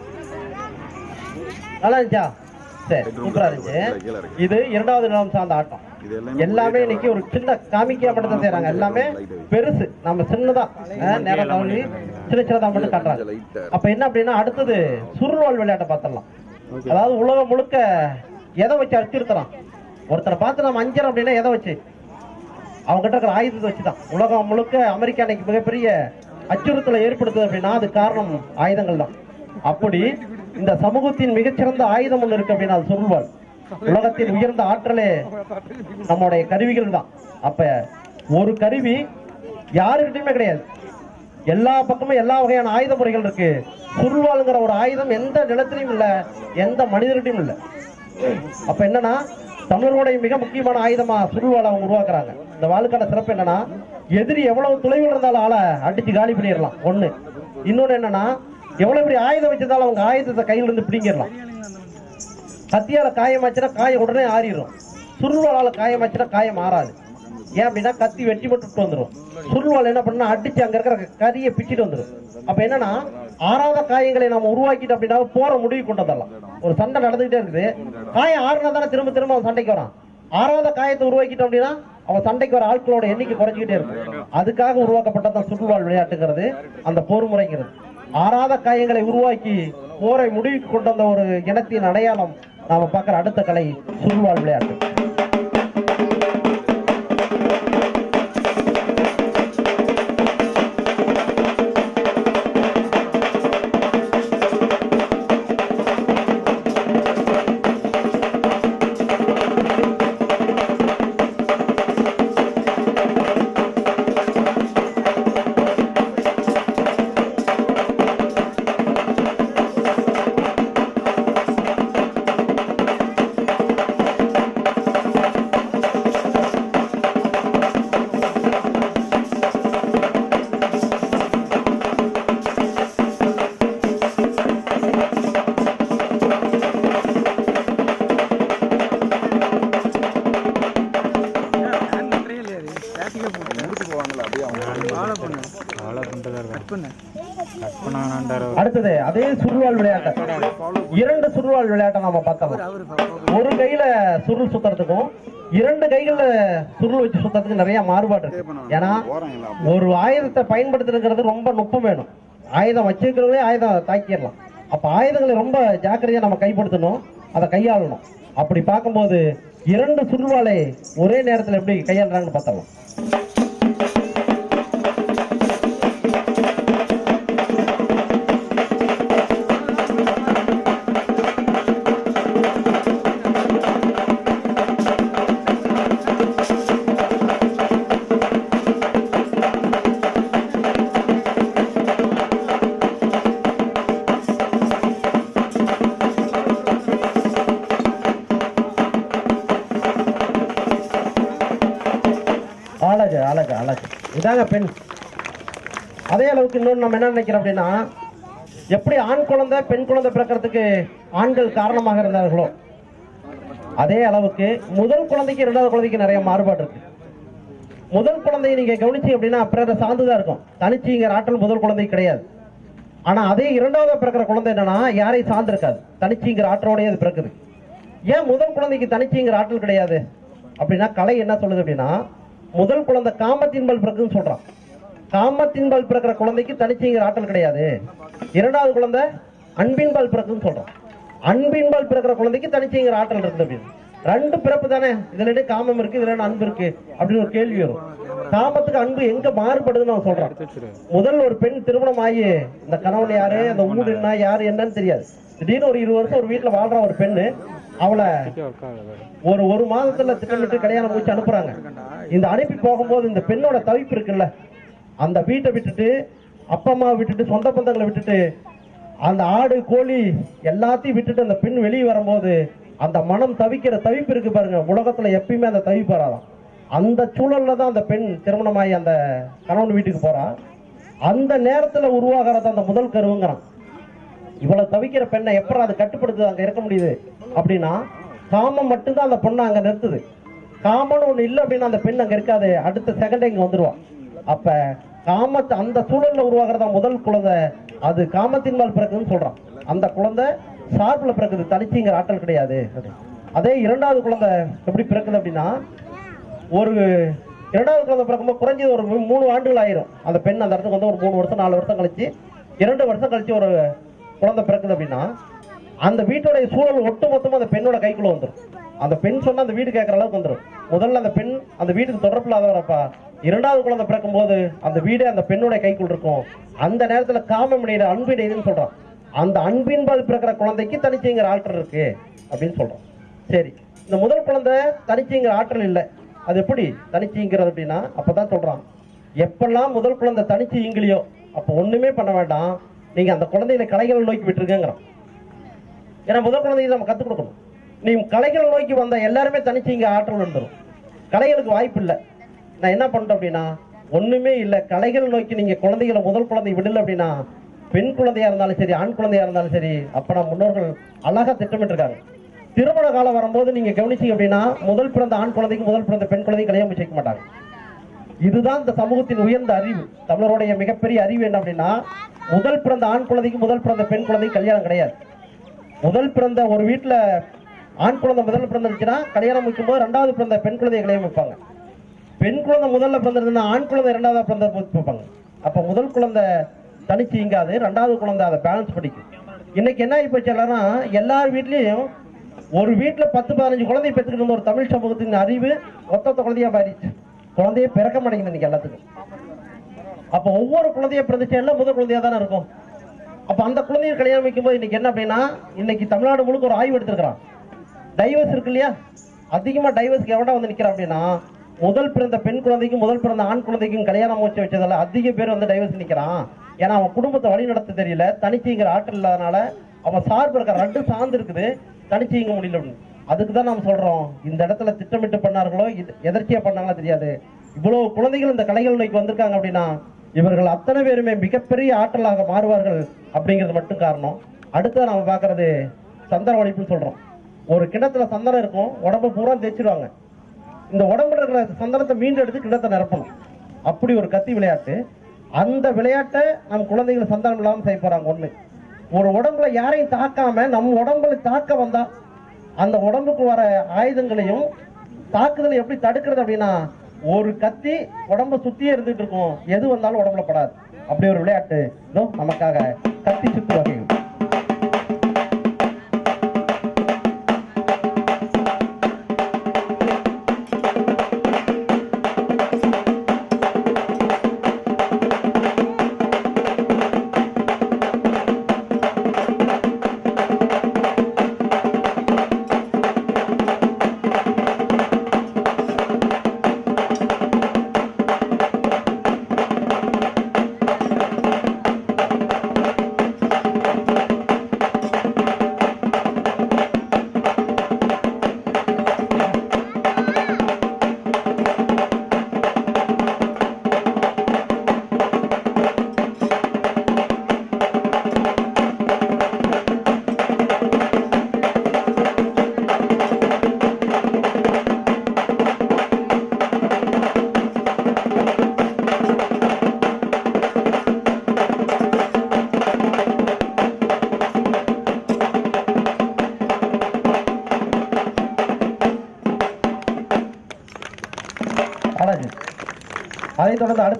நல்லா இருந்துச்சா? சரி சூப்பரா இருந்துச்சு. இது இரண்டாவது நிலம் சார்ந்த ஆட்டம். எல்லாமே இன்னைக்கு ஒரு சின்ன காமிக்கா மட்டும் தான் செய்யறாங்க எல்லாமே பெருசு. நம்ம சின்னதா நேரம் தவறி சின்ன சின்னதா மட்டும் காட்டுறாங்க. அப்ப என்ன அப்படின்னா அடுத்தது சுருள்வாள் விளையாட்டை பார்த்துடலாம். அதாவது உலகம் முழுக்க எதை வச்சு அச்சுறுத்தலாம் ஒருத்தரை பார்த்து நம்ம அஞ்சரம் அப்படின்னா எதை வச்சு? அவங்க கிட்ட இருக்கிற ஆயுதத்தை வச்சுதான். உலகம் முழுக்க அமெரிக்கா இன்னைக்கு மிகப்பெரிய அச்சுறுத்தலை ஏற்படுத்துது அப்படின்னா அது காரணம் ஆயுதங்கள் தான். அப்படி இந்த சமூகத்தின் மிகச்சிறந்த ஆயுதம் ஒன்று இருக்கு அப்படின்னா அது சொல்வாள் உலகத்தின் உயர்ந்த ஆற்றலே நம்முடைய கருவிகள் தான். அப்ப ஒரு கருவி யாருக்கிட்டையுமே கிடையாது. எல்லா பக்கமும் எல்லா வகையான ஆயுத முறைகள் இருக்கு. சுருள்வாளுங்கிற ஒரு ஆயுதம் எந்த நிலத்திலையும் இல்ல எந்த மனிதர்கிட்டையும் இல்ல. அப்ப என்னன்னா தமிழர்களுடைய மிக முக்கியமான ஆயுதமா சுருள்வாளை அவங்க உருவாக்குறாங்க. இந்த வாளுக்கான சிறப்பு என்னன்னா எதிரி எவ்வளவு தொலைவில் இருந்தாலும் ஆளை அடிச்சு காலி பண்ணிடலாம். ஒண்ணு. இன்னொன்னு என்னன்னா எவ்வளவு பெரிய ஆயுதம் வச்சிருந்தாலும் அவங்க ஆயுதத்தை கையில இருந்து பிடிங்கிடலாம். கத்தியால காயமாச்சுன்னா காயம் உடனே ஆறிடும். சுருள்வாளால காயமாச்சுன்னா காயம் ஆறாது ஏன் அப்படின்னா கத்தி வெட்டி மட்டும் வந்துடும் சுருள்வாள் என்ன பண்ணா அடிச்சு அங்க இருக்கிற கரியை பிச்சுட்டு வந்துடும் அப்ப என்னன்னா ஆறாத காயங்களை நம்ம உருவாக்கிட்டு அப்படின்னா போற முடிவு கொண்டு வந்துடலாம் ஒரு சண்டை நடந்துகிட்டே இருக்குது. காயம் ஆறுனா தானே திரும்ப திரும்ப அவன் சண்டைக்கு வரான். ஆறாத காயத்தை உருவாக்கிட்டோம் அப்படின்னா அவன் சண்டைக்கு வர ஆட்களோட எண்ணிக்கை குறைஞ்சிக்கிட்டே இருக்கும். அதுக்காக உருவாக்கப்பட்டதான் சுற்றுவாழ் விளையாட்டுங்கிறது அந்த போர் முறைங்கிறது ஆறாத காயங்களை உருவாக்கி போரை முடிவுக்கு கொண்டு வந்த ஒரு இனத்தின் அடையாளம் நாம பார்க்குற அடுத்த கலை சுருள்வாள் விளையாட்டு. நிறைய மாறுபாடு இருக்கு. ஏன்னா ஒரு ஆயுதத்தை பயன்படுத்துறதுங்கிறது ரொம்ப நுட்பம் வேணும். ஆயுதம் வச்சிருக்கிறவங்களே ஆயுதம் தாக்கிடலாம். அப்ப ஆயுதங்களை ரொம்ப ஜாக்கிரதையா நம்ம கைப்படுத்தணும் அதை கையாளணும். அப்படி பார்க்கும்போது இரண்டு சுருள்வாளை ஒரே நேரத்தில் எப்படி கையாளுறாங்கன்னு பார்த்தலாம் பெண். அதே அளவுக்கு இன்னொன்று நம்ம என்ன நினைக்கிறோம் அப்படின்னா எப்படி ஆண் குழந்தை பெண் குழந்தை பிறக்கிறதுக்கு ஆண்கள் காரணமாக இருந்தார்களோ அதே அளவுக்கு முதல் குழந்தைக்கு இரண்டாவது குழந்தைக்கு நிறைய மாறுபாடு இருக்கு. முதல் குழந்தையை நீங்க கவனிச்சீங்க அப்படின்னா பிறரை சார்ந்துதான் இருக்கும். தனிச்சுங்கிற ஆற்றல் முதல் குழந்தை கிடையாது. ஆனா அதே இரண்டாவது பிறக்கிற குழந்தை என்னன்னா யாரையும் சார்ந்திருக்காது. தனிச்சுங்கிற ஆற்றலோடய அது பிறக்குது. ஏன் முதல் குழந்தைக்கு தனிச்சுங்கிற ஆற்றல் கிடையாது? அப்படின்னா கலை என்ன சொல்லுது அப்படின்னா முதல் குழந்தை காமத்தின்பல் பிறகுன்னு சொல்றான். காமத்தின்பால் பிறக்கிற குழந்தைக்கு தனிச்சுங்கிற ஆற்றல் கிடையாது. இரண்டாவது குழந்தை அன்பின்பால் பிறக்குன்னு சொல்றான். அன்பின்பால் பிறக்கிற குழந்தைக்கு தனிச்சுங்கிற ஆற்றல் இருக்குது அப்படின்னு. ரெண்டு பிறப்பு தானே. இதுல என்ன காமம் இருக்கு இதுல அன்பு இருக்கு அப்படின்னு ஒரு கேள்வி வரும். காமத்துக்கு அன்பு எங்க மாறுபடுதுன்னு அவன் சொல்றான். முதல் ஒரு பெண் திருமணம் ஆகி இந்த கணவன் யாரு அந்த ஊர் என்ன யாரு என்னன்னு தெரியாது. திடீர்னு ஒரு இருபது வருஷம் ஒரு வீட்டுல வாழ்ற ஒரு பெண்ணு அவளை ஒரு ஒரு மாதத்துல திட்டமிட்டு கல்யாணம் முடிச்சு அனுப்புறாங்க. இந்த அனுப்பி போகும்போது இந்த பெண்ணோட தவிப்பு இருக்குல்ல அந்த வீட்டை விட்டுட்டு அப்பா அம்மா விட்டுட்டு சொந்த பந்தங்களை விட்டுட்டு அந்த ஆடு கோழி எல்லாத்தையும் விட்டுட்டு அந்த பெண் வெளியே வரும்போது அந்த மனம் தவிக்கிற தவிப்பு இருக்கு பாருங்க. உலகத்துல எப்பயுமே அந்த தவிப்பு வராதாம். அந்த சூழல்ல தான் அந்த பெண் திருமணமாகி அந்த கணவன் வீட்டுக்கு போறா. அந்த நேரத்துல உருவாகிறது அந்த முதல் கருவுங்கிறான். இவ்வளவு தவிக்கிற பெண்ணை எப்பறம் அது கட்டுப்படுத்துது அங்க இருக்க முடியுது? அப்படின்னா காமம் மட்டும்தான் அந்த பொண்ணை அங்க நிறுத்துது. காமம்னு ஒண்ணு இல்லை அப்படின்னா அந்த பெண் அங்க இருக்காது. அடுத்த செகண்ட் இங்க வந்துருவான் அப்ப காமத்தை அந்த சூழல்ல உருவாகிறதா முதல் குழந்தை அது காமத்தின் மேல் பிறக்குதுன்னு சொல்றான். அந்த குழந்தை சார்பில் பிறக்குது தனிச்சுங்கிற ஆற்றல் கிடையாது. அதே இரண்டாவது குழந்தை எப்படி பிறக்குது அப்படின்னா ஒரு இரண்டாவது குழந்தை பிறக்கும்போது குறைஞ்சது ஒரு மூணு ஆண்டுகள் ஆயிரும். அந்த பெண் அந்த இடத்துக்கு வந்து ஒரு மூணு வருஷம் நாலு வருஷம் கழிச்சு இரண்டு வருஷம் கழிச்சு ஒரு குழந்தை பிறக்குது அப்படின்னா அந்த வீட்டோடைய சூழல் ஒட்டுமொத்தமா அந்த பெண்ணோட கைக்குள்ள வந்துடும் அந்த பெண் சொன்னா அந்த வீடு கேட்கற அளவுக்கு வந்துடும் முதல்ல அந்த பெண் அந்த வீட்டுக்கு தொடர்பு இல்லாதவரப்பா இரண்டாவது குழந்தை பிறக்கும் போது அந்த வீடே அந்த பெண்ணுடைய கைக்குள் இருக்கும். அந்த நேரத்துல காமம் அன்பின் அன்பு அந்த அன்பின்பால் பிறக்கிற குழந்தைக்கு தனிச்சுங்கிற ஆற்றல் இருக்கு அப்படின்னு சொல்றோம் சரி இந்த முதல் குழந்தை தனிச்சுங்கிற ஆற்றல் இல்லை. அது எப்படி? தனிச்சுங்கிறது அப்படின்னா அப்பதான் சொல்றான். எப்பெல்லாம் முதல் குழந்தை தனிச்சு ஈங்கலையோ அப்போ ஒண்ணுமே பண்ண வேண்டாம். நீங்க அந்த குழந்தைகளை கலைகளை நோக்கி விட்டுருக்கங்கிறான் ஏன்னா முதல் குழந்தைக்கு நம்ம கத்துக் கொடுக்கணும். நீ கலைகளை நோக்கி வந்த எல்லாருமே தனிச்சு இங்க ஆற்றல் வந்துடும் கலைகளுக்கு வாய்ப்பு இல்லை. நான் என்ன பண்ணிட்டேன் அப்படின்னா ஒண்ணுமே இல்லை. கலைகள் நோக்கி நீங்க குழந்தைகளை முதல் குழந்தை விடல அப்படின்னா பெண் குழந்தையா இருந்தாலும் சரி ஆண் குழந்தையா இருந்தாலும் சரி அப்ப நம்ம முன்னோர்கள் அழகா திட்டமிட்டிருக்காங்க. திருமண காலம் வரும்போது நீங்க கவனிச்சீங்க அப்படின்னா முதல் பிறந்த ஆண் குழந்தைக்கு முதல் பிறந்த பெண் குழந்தைக்கு கல்யாணம் செய்ய மாட்டாங்க. இதுதான் இந்த சமூகத்தின் உயர்ந்த அறிவு. தமிழருடைய மிகப்பெரிய அறிவு என்ன அப்படின்னா முதல் பிறந்த ஆண் குழந்தைக்கு முதல் பிறந்த பெண் குழந்தைக்கு கல்யாணம் கிடையாது. முதல் பிறந்த ஒரு வீட்டில் ஆண் குழந்தை முதல்ல பிறந்துருச்சுன்னா கல்யாணம் முடிக்கும் போது ரெண்டாவது பிறந்த பெண் குழந்தைய கல்யாணம் வைப்பாங்க. பெண் குழந்தை முதல்ல பிறந்திருந்தா ஆண் குழந்தை ரெண்டாவது பிறந்த வைப்பாங்க அப்போ முதல் குழந்தை தனிச்சு இங்காது ரெண்டாவது குழந்தை அதை பேலன்ஸ் படிக்கும் இன்னைக்கு என்ன ஆகி போச்சு எல்லார் வீட்லேயும் ஒரு வீட்டில் பத்து பதினஞ்சு குழந்தை பெற்றுக்கிட்டு ஒரு தமிழ் சமூகத்தின் அறிவு ஒத்த குழந்தையாக குழந்தையா மாறிடுச்சு. குழந்தையே பிறக்க மாட்டேங்குது இன்னைக்கு எல்லாத்துக்கும். அப்ப ஒவ்வொரு குழந்தைய பிரதிஷ்டையில முதல் குழந்தையா தானே இருக்கும்? அப்ப அந்த குழந்தைய கல்யாணம் வைக்கும்போது இன்னைக்கு என்ன அப்படின்னா இன்னைக்கு தமிழ்நாடு முழுக்க ஒரு ஆய்வு எடுத்திருக்கிறான். டைவர்ஸ் இருக்கு இல்லையா? அதிகமா டைவர்ஸ்க்கு எவ்வளோ வந்து நிக்கிறான் அப்படின்னா முதல் பிறந்த பெண் குழந்தைக்கும் முதல் பிறந்த ஆண் குழந்தைக்கும் கல்யாணம் முடிச்சு வச்சதால அதிக பேர் வந்து டைவர்ஸ் நிக்கிறான். ஏன்னா அவன் குடும்பத்தை வழி நடத்த தெரியல தனிச்சுங்கிற ஆற்றல் இல்லாதனால அவன் சார்பு இருக்க ரெண்டு சார்ந்து இருக்குது தனிச்சுங்க முடியல அப்படின்னு. அதுக்கு தான் நாம் சொல்றோம் இந்த இடத்துல திட்டமிட்டு பண்ணார்களோ இது எதர்ச்சியா பண்ணாங்களோ தெரியாது. இவ்வளவு குழந்தைகள் இந்த கலைகள் நோய்க்கு வந்திருக்காங்க அப்படின்னா இவர்கள் அத்தனை பேருமே மிகப்பெரிய ஆற்றலாக மாறுவார்கள் அப்படிங்கிறது மட்டும் காரணம். அடுத்து நம்ம பார்க்கறது சந்தன ஒழிப்புன்னு சொல்றோம். ஒரு கிணத்துல சந்தனம் இருக்கும் உடம்பு பூரா தேய்ச்சிருவாங்க. இந்த உடம்புல இருக்கிற சந்தனத்தை மீண்டும் எடுத்து கிணத்தை நிரப்பணும். அப்படி ஒரு கத்தி விளையாட்டு. அந்த விளையாட்டை நம் குழந்தைகள் சந்தனம் இல்லாமல் செய்ய போறாங்க ஒண்ணு. ஒரு உடம்புல யாரையும் தாக்காம நம்ம உடம்புல தாக்க வந்தா அந்த உடம்புக்கு வர ஆயுதங்களையும் தாக்குதலை எப்படி தடுக்கிறது அப்படின்னா ஒரு கத்தி உடம்ப சுத்தியே இருந்துட்டு இருக்கும். எது வந்தாலும் உடம்புல படாது. அப்படி ஒரு விளையாட்டு. நமக்காக கத்தி சுத்து வகைகள்.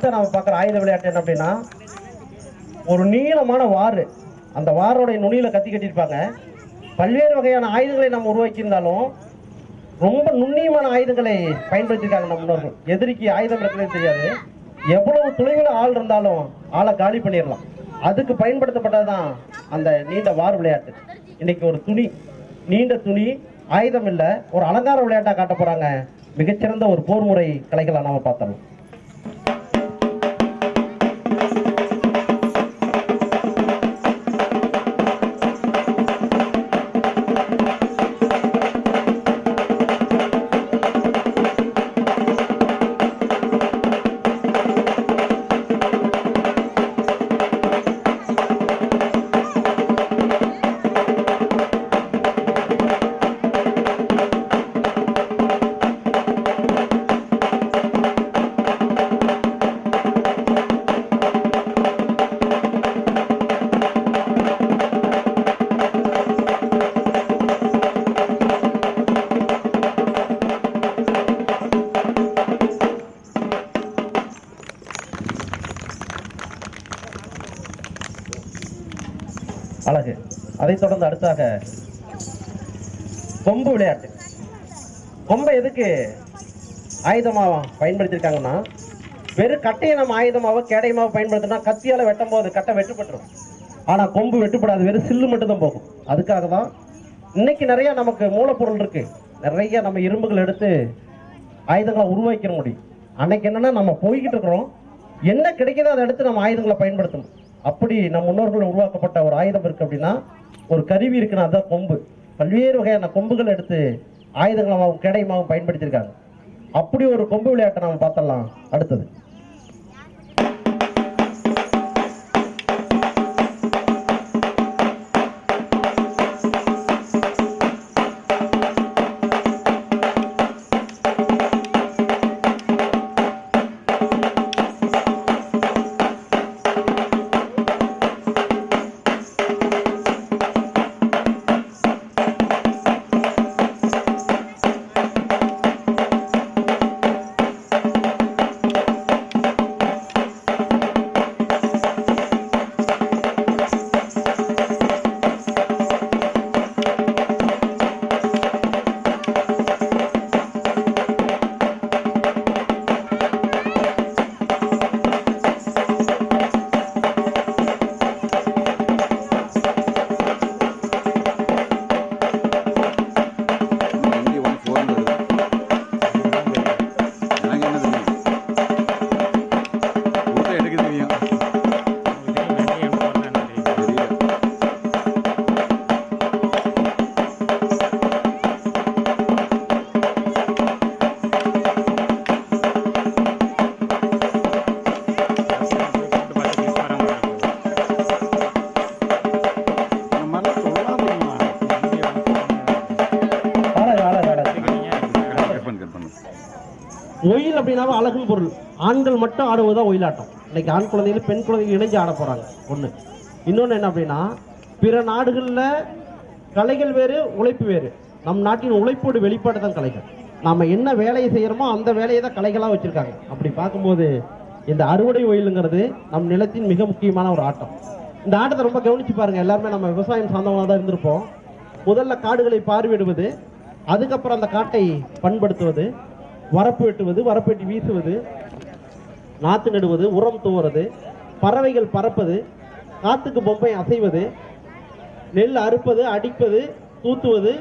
அடுத்த நாம பார்க்குற ஆயுத விளையாட்டு என்ன அப்படின்னா ஒரு நீளமான வாறு. அந்த வாரோடைய நுனியில கத்தி கட்டியிருப்பாங்க. பல்வேறு வகையான ஆயுதங்களை நம்ம உருவாக்கியிருந்தாலும் ரொம்ப நுண்ணியமான ஆயுதங்களை பயன்படுத்தியிருக்காங்க நம்ம முன்னோர்கள். எதிரிக்கு ஆயுதம் இருக்கிறதே தெரியாது. எவ்வளவு தொலைவில் ஆள் இருந்தாலும் ஆளை காலி பண்ணிடலாம். அதுக்கு பயன்படுத்தப்பட்டதுதான் அந்த நீண்ட வார் விளையாட்டு. இன்னைக்கு ஒரு துணி நீண்ட துணி ஆயுதம் இல்லை ஒரு அலங்கார விளையாட்டா காட்ட போறாங்க. மிகச்சிறந்த ஒரு போர் முறை கலைகளை நாம பார்த்தோம் ஆயுதமாக பயன்படுத்தியிருக்காங்கன்னா வெறும் கட்டையை நம்ம ஆயுதமாக கேடயமாக பயன்படுத்தினா கத்தியால் வெட்டும் போது கட்டை வெட்டுப்பட்டுரும். ஆனால் கொம்பு வெட்டுப்படாது வெறும் சில்லு மட்டும்தான் போகும். அதுக்காக தான் இன்னைக்கு நிறையா நமக்கு மூலப்பொருள் இருக்குது நிறைய நம்ம இரும்புகள் எடுத்து ஆயுதங்களை உருவாக்க முடியும். அன்னைக்கு என்னென்னா நம்ம போய்கிட்டு இருக்கிறோம். என்ன கிடைக்குதோ அதை எடுத்து நம்ம ஆயுதங்களை பயன்படுத்தணும். அப்படி நம் முன்னோர்கள் உருவாக்கப்பட்ட ஒரு ஆயுதம் இருக்குது அப்படின்னா ஒரு கருவி இருக்குன்னா அதுதான் கொம்பு. பல்வேறு வகையான கொம்புகள் எடுத்து ஆயுதங்களாகவும் கேடயமாகவும் பயன்படுத்தியிருக்காங்க. அப்படி ஒரு கொம்பு விளையாட்டை நம்ம பார்த்தலாம் அடுத்தது. ஆண்கள் மட்டும் ஆடுவதுதான் ஒயிலாட்டம். இன்னைக்கு ஆண் குழந்தைகள் பெண் குழந்தைகள் இணைஞ்சு ஆட போறாங்க. ஒன்று இன்னொன்று என்ன அப்படின்னா பிற நாடுகளில் கலைகள் வேறு உழைப்பு வேறு. நம் நாட்டின் உழைப்போடு வெளிப்பாடு தான் கலைகள். நம்ம என்ன வேலையை செய்கிறோமோ அந்த வேலையை தான் கலைகளாக வச்சுருக்காங்க. அப்படி பார்க்கும்போது இந்த அறுவடை ஒயிலுங்கிறது நம் நிலத்தின் மிக முக்கியமான ஒரு ஆட்டம். இந்த ஆட்டத்தை ரொம்ப கவனிச்சு பாருங்கள் எல்லாருமே நம்ம விவசாயம் சார்ந்தவங்களாக தான் இருந்திருப்போம். முதல்ல காடுகளை பார்வையிடுவது அதுக்கப்புறம் அந்த காட்டை பண்படுத்துவது வரப்பு வெட்டுவது வரப்பு வெட்டி வீசுவது நாற்று நடுவது உரம் தூவுறது பறவைகள் பறப்பது காத்துக்கு பொம்மை அசைவது நெல் அறுப்பது அடிப்பது தூத்துவது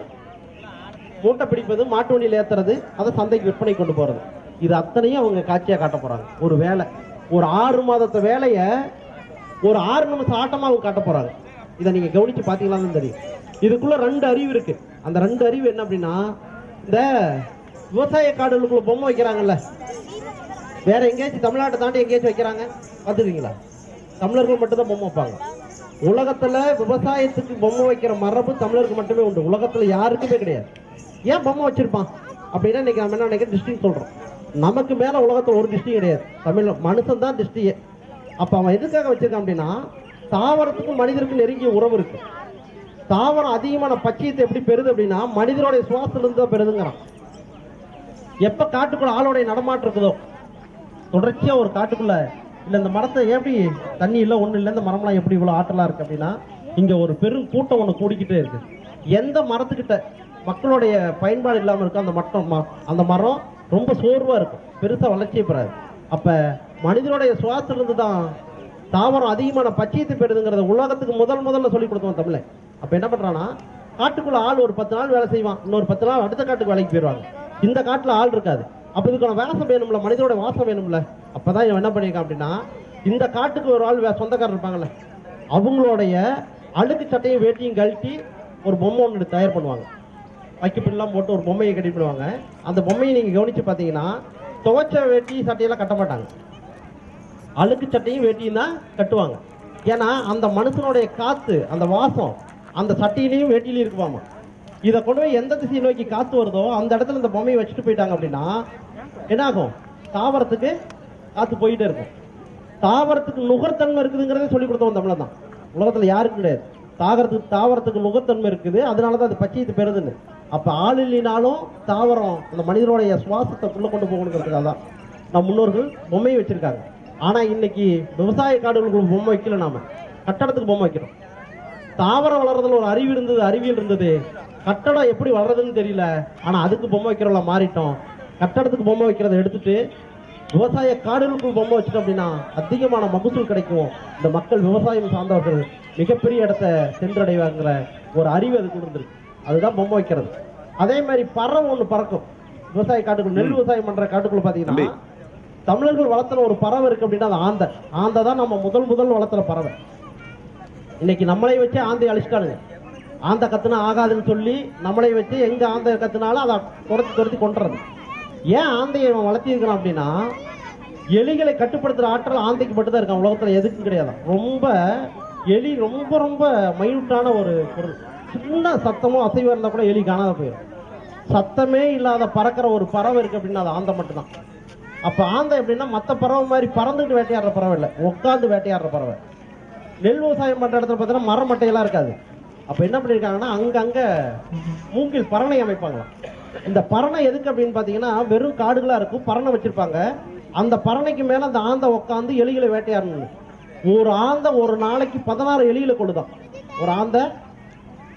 மூட்டை பிடிப்பது மாட்டு வண்டியில் ஏத்துறது அதை சந்தைக்கு விற்பனை கொண்டு போகிறது இது அத்தனையும் அவங்க காட்சியாக காட்ட போகிறாங்க ஒரு வேலை. ஒரு ஆறு மாதத்து வேலையை ஒரு ஆறு நிமிஷம் ஆட்டமாக அவங்க காட்ட போகிறாங்க இதை நீங்கள் கவனித்து பார்த்தீங்களான்னு தெரியும். இதுக்குள்ளே ரெண்டு அறிவு இருக்குது அந்த ரெண்டு அறிவு என்ன அப்படின்னா இந்த விவசாய காடுகளுக்குள்ள பொம்மை வைக்கிறாங்கல்ல வேற எங்கேயாச்சும் தமிழ்நாட்டை தாண்டி எங்கேயாச்சும் வைக்கிறாங்க பார்த்துருக்கீங்களா தமிழர்கள் மட்டும்தான் பொம்மை வைப்பாங்க. உலகத்துல விவசாயத்துக்கு பொம்மை வைக்கிற மரபு தமிழருக்கு மட்டுமே உண்டு. உலகத்துல யாருக்குமே கிடையாது. ஏன் பொம்மை வச்சிருப்பான்? அப்படின்னா இன்னைக்கு நம்ம என்ன நினைக்கிறேன் டிஸ்டிங் சொல்றோம். நமக்கு மேல உலகத்துல ஒரு டிஸ்டிங் கிடையாது. தமிழ் மனுஷன் தான் திஷ்டியே அப்ப அவன் எதுக்காக வச்சிருக்கான் அப்படின்னா தாவரத்துக்கும் மனிதருக்கும் நெருங்கிய உறவு இருக்கு. தாவரம் அதிகமான பச்சையத்தை எப்படி பெறுது அப்படின்னா மனிதனுடைய சுவாசத்திலிருந்து தான் பெறுதுங்கிறான். எப்ப காட்டுக்குள்ள ஆளோடைய நடமாட்டம் இருக்குதோ தொடர்ச்சியாக ஒரு காட்டுக்குள்ள இல்லை இந்த மரத்தை எப்படி தண்ணி இல்லை ஒன்றும் இல்லை இந்த மரம்லாம் எப்படி இவ்வளோ ஆற்றலாக இருக்குது அப்படின்னா இங்கே ஒரு பெரும் கூட்டம் ஒன்று கூடிக்கிட்டே இருக்கு. எந்த மரத்துக்கிட்ட மக்களுடைய பயன்பாடு இல்லாமல் இருக்கோ அந்த மட்டம் அந்த மரம் ரொம்ப சோர்வாக இருக்கும். பெருசாக வளர்ச்சியை பெறாது. அப்போ மனிதனுடைய சுவாசத்துல இருந்து தான் தாவரம் அதிகமான பச்சையத்தை பெறுதுங்கிறத உலகத்துக்கு முதல் முதல்ல சொல்லி கொடுத்தோம் தமிழை அப்போ என்ன பண்ணுறான்னா காட்டுக்குள்ளே ஆள் ஒரு பத்து நாள் வேலை செய்வான். இன்னொரு பத்து நாள் அடுத்த காட்டுக்கு வேலைக்கு போயிடுவாங்க. இந்த காட்டில் ஆள் இருக்காது. அப்போ இதுக்கான வாசம் வேணும்ல மனிதனோட வாசம் வேணும்ல. அப்போதான் இவன் என்ன பண்ணியிருக்கான் அப்படின்னா இந்த காட்டுக்கு ஒரு ஆள் வே- சொந்தக்காரர் இருப்பாங்கல்ல அவங்களுடைய அழுக்கு சட்டையும் வேட்டியும் கழட்டி ஒரு பொம்மை ஒன்று தயார் பண்ணுவாங்க. வைக்கப்பில்லாம் போட்டு ஒரு பொம்மையை கட்டி பண்ணுவாங்க அந்த பொம்மையை நீங்கள் கவனித்து பார்த்தீங்கன்னா துவைச்ச வேட்டி சட்டையெல்லாம் கட்ட மாட்டாங்க. அழுக்கு சட்டையும் வேட்டியும் தான் கட்டுவாங்க. ஏன்னா அந்த மனுஷனுடைய காற்று அந்த வாசம் அந்த சட்டையிலையும் வேட்டிலையும் இருக்குவாமா இதை கொண்டு போய் எந்த திசையை நோக்கி காத்து வருதோ அந்த இடத்துல இந்த பொம்மையை வச்சுட்டு போயிட்டாங்க அப்படின்னா என்னாகும்? தாவரத்துக்கு காத்து போயிட்டே இருக்கும். தாவரத்துக்கு நுகர்த்தன்மை இருக்குதுங்கிறதே சொல்லி கொடுத்தவன் தமிழன் தான் உலகத்துல யாருக்கு கிடையாது. தாவரத்துக்கு தாவரத்துக்கு நுகர்த்தன்மை இருக்குது. அதனால தான் அது பச்சையத்து பெறுதுன்னு. அப்ப ஆள் இல்லைனாலும் தாவரம் அந்த மனிதனுடைய சுவாசத்தை உள்ள கொண்டு போகணுங்கிறதுக்காக தான் நம் முன்னோர்கள் பொம்மையை வச்சிருக்காங்க. ஆனா இன்னைக்கு விவசாய காடுகளுக்கு பொம்மை வைக்கல நாம. கட்டடத்துக்கு பொம்மை வைக்கிறோம். தாவரம் வளர்றதுல ஒரு அறிவு இருந்தது அறிவியல் இருந்தது. கட்டடம் எப்படி வளர்றதுன்னு தெரியல. ஆனா அதுக்கு பொம்மை வைக்கிறவங்கள மாறிட்டோம். கட்டடத்துக்கு பொம்மை வைக்கிறத எடுத்துட்டு விவசாய காடுகளுக்குள் பொம்மை வச்சுட்டோம் அப்படின்னா அதிகமான மகசூல் கிடைக்கும். இந்த மக்கள் விவசாயம் சார்ந்தவர்கள் மிகப்பெரிய இடத்தை சென்றடைவாங்கிற ஒரு அறிவு அதுக்கு இருந்திருக்கு அதுதான் பொம்மை வைக்கிறது. அதே மாதிரி பறவை ஒண்ணு பறக்கும். விவசாய காட்டுக்குள்ள நெல் விவசாயம் பண்ற காட்டுக்குள்ள பாத்தீங்கன்னா தமிழர்கள் வளர்த்துன ஒரு பறவை இருக்கு அப்படின்னா அது ஆந்தை. ஆந்தை தான் நம்ம முதல் முதல் வளர்த்துற பறவை. இன்னைக்கு நம்மளை வச்சு ஆந்தை அழிச்சிட்டானுங்க. ஆந்தை கத்துனா ஆகாதுன்னு சொல்லி நம்மளை வச்சு எங்க ஆந்தை கத்துனாலும் அதை துரத்தி துரத்தி கொண்டுறது ஏன் ஆந்தையை இவன் வளர்த்திருக்கிறான் அப்படின்னா எலிகளை கட்டுப்படுத்துகிற ஆற்றல் ஆந்தைக்கு மட்டும்தான் இருக்கான். உலகத்தில் எதுக்கும் கிடையாது. ரொம்ப எலி ரொம்ப ரொம்ப மைனூட்டான ஒரு பொருள். சின்ன சத்தமோ அசைவம் இருந்தால் கூட எலி காணாத போயிடும். சத்தமே இல்லாத பறக்கிற ஒரு பறவை இருக்கு அப்படின்னா அது ஆந்தை மட்டும்தான். அப்போ ஆந்தை எப்படின்னா மற்ற பறவை மாதிரி பறந்துட்டு வேட்டையாடுற பறவை இல்லை. உட்காந்து வேட்டையாடுற பறவை. நெல் விவசாயம் பண்ணுற இடத்துல பார்த்தீங்கன்னா மரம் மட்டையெல்லாம் இருக்காது. அப்ப என்ன பண்ணிருக்காங்கன்னா அங்கங்க மூங்கில் பரணை அமைப்பாங்களாம் இந்த பரணை எதுக்கு அப்படின்னு பாத்தீங்கன்னா வெறும் காடுகளா இருக்கும் பரணை வச்சிருப்பாங்க. அந்த பரணைக்கு மேல அந்த ஆந்தை உட்காந்து எலிகளை வேட்டையாடணும். ஒரு ஆந்தை ஒரு நாளைக்கு பதினாறு எலிகளை கொள்ளுதான் ஒரு ஆந்தை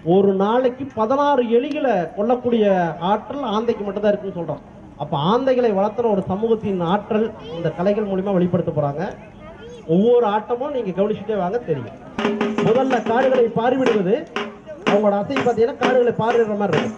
ஒரு நாளைக்கு பதினாறு எலிகளை கொல்லக்கூடிய ஆற்றல் ஆந்தைக்கு மட்டும்தான் இருக்குன்னு சொல்றோம் அப்ப ஆந்தைகளை வளர்த்துற ஒரு சமூகத்தின் ஆற்றல் இந்த கலைகள் மூலியமா வெளிப்படுத்த போறாங்க. ஒவ்வொரு ஆட்டமும் நீங்க கவனிச்சுட்டே வாங்க தெரியும். முதல்ல காடுகளை பார்வையிடுவது. அவங்களோட அசை பார்த்தீங்கன்னா காடுகளை பார்வையிடுற மாதிரி இருக்கும்.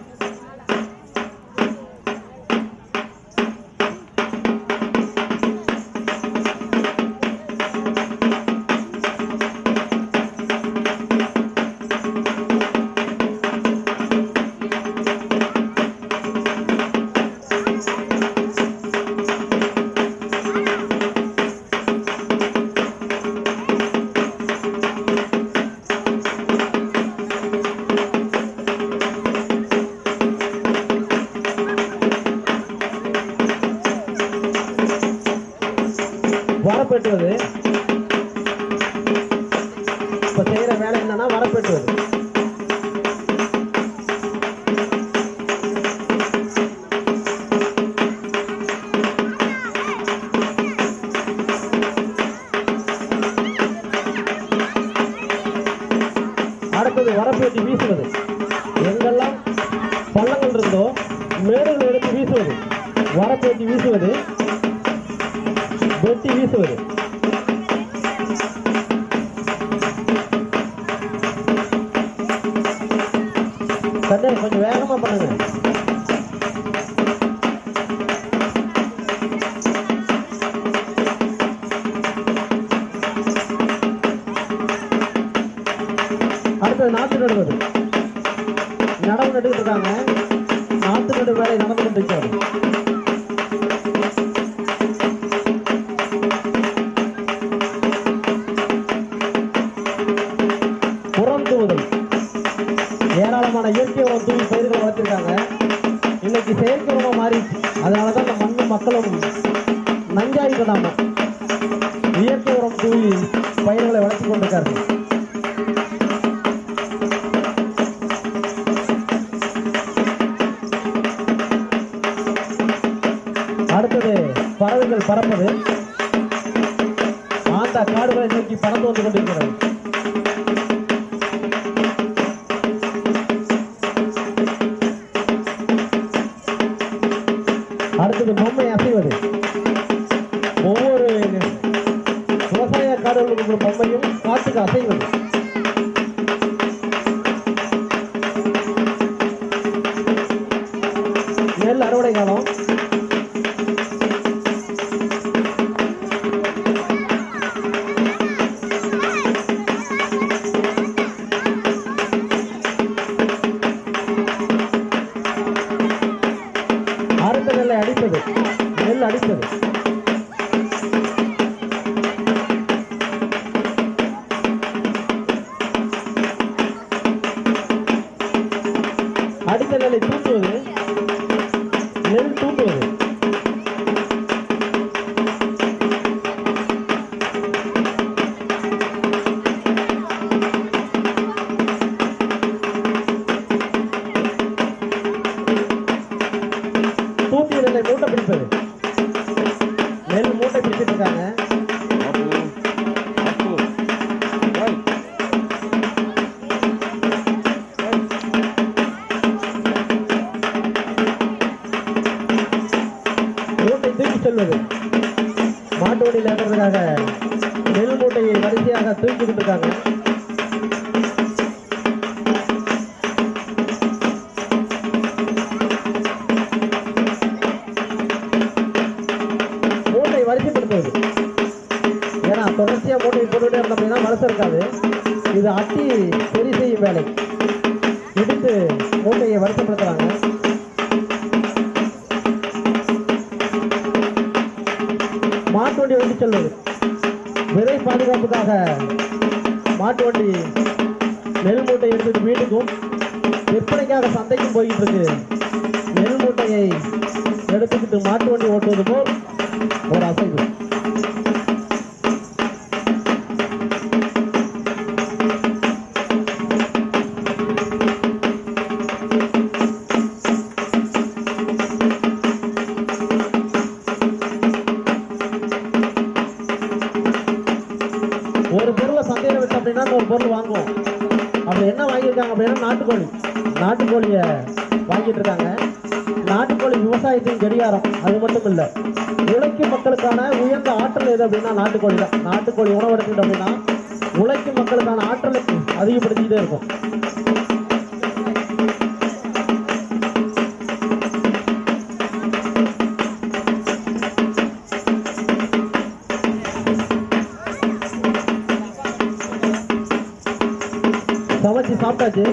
சமைச்சு சாப்பிட்டாச்சு.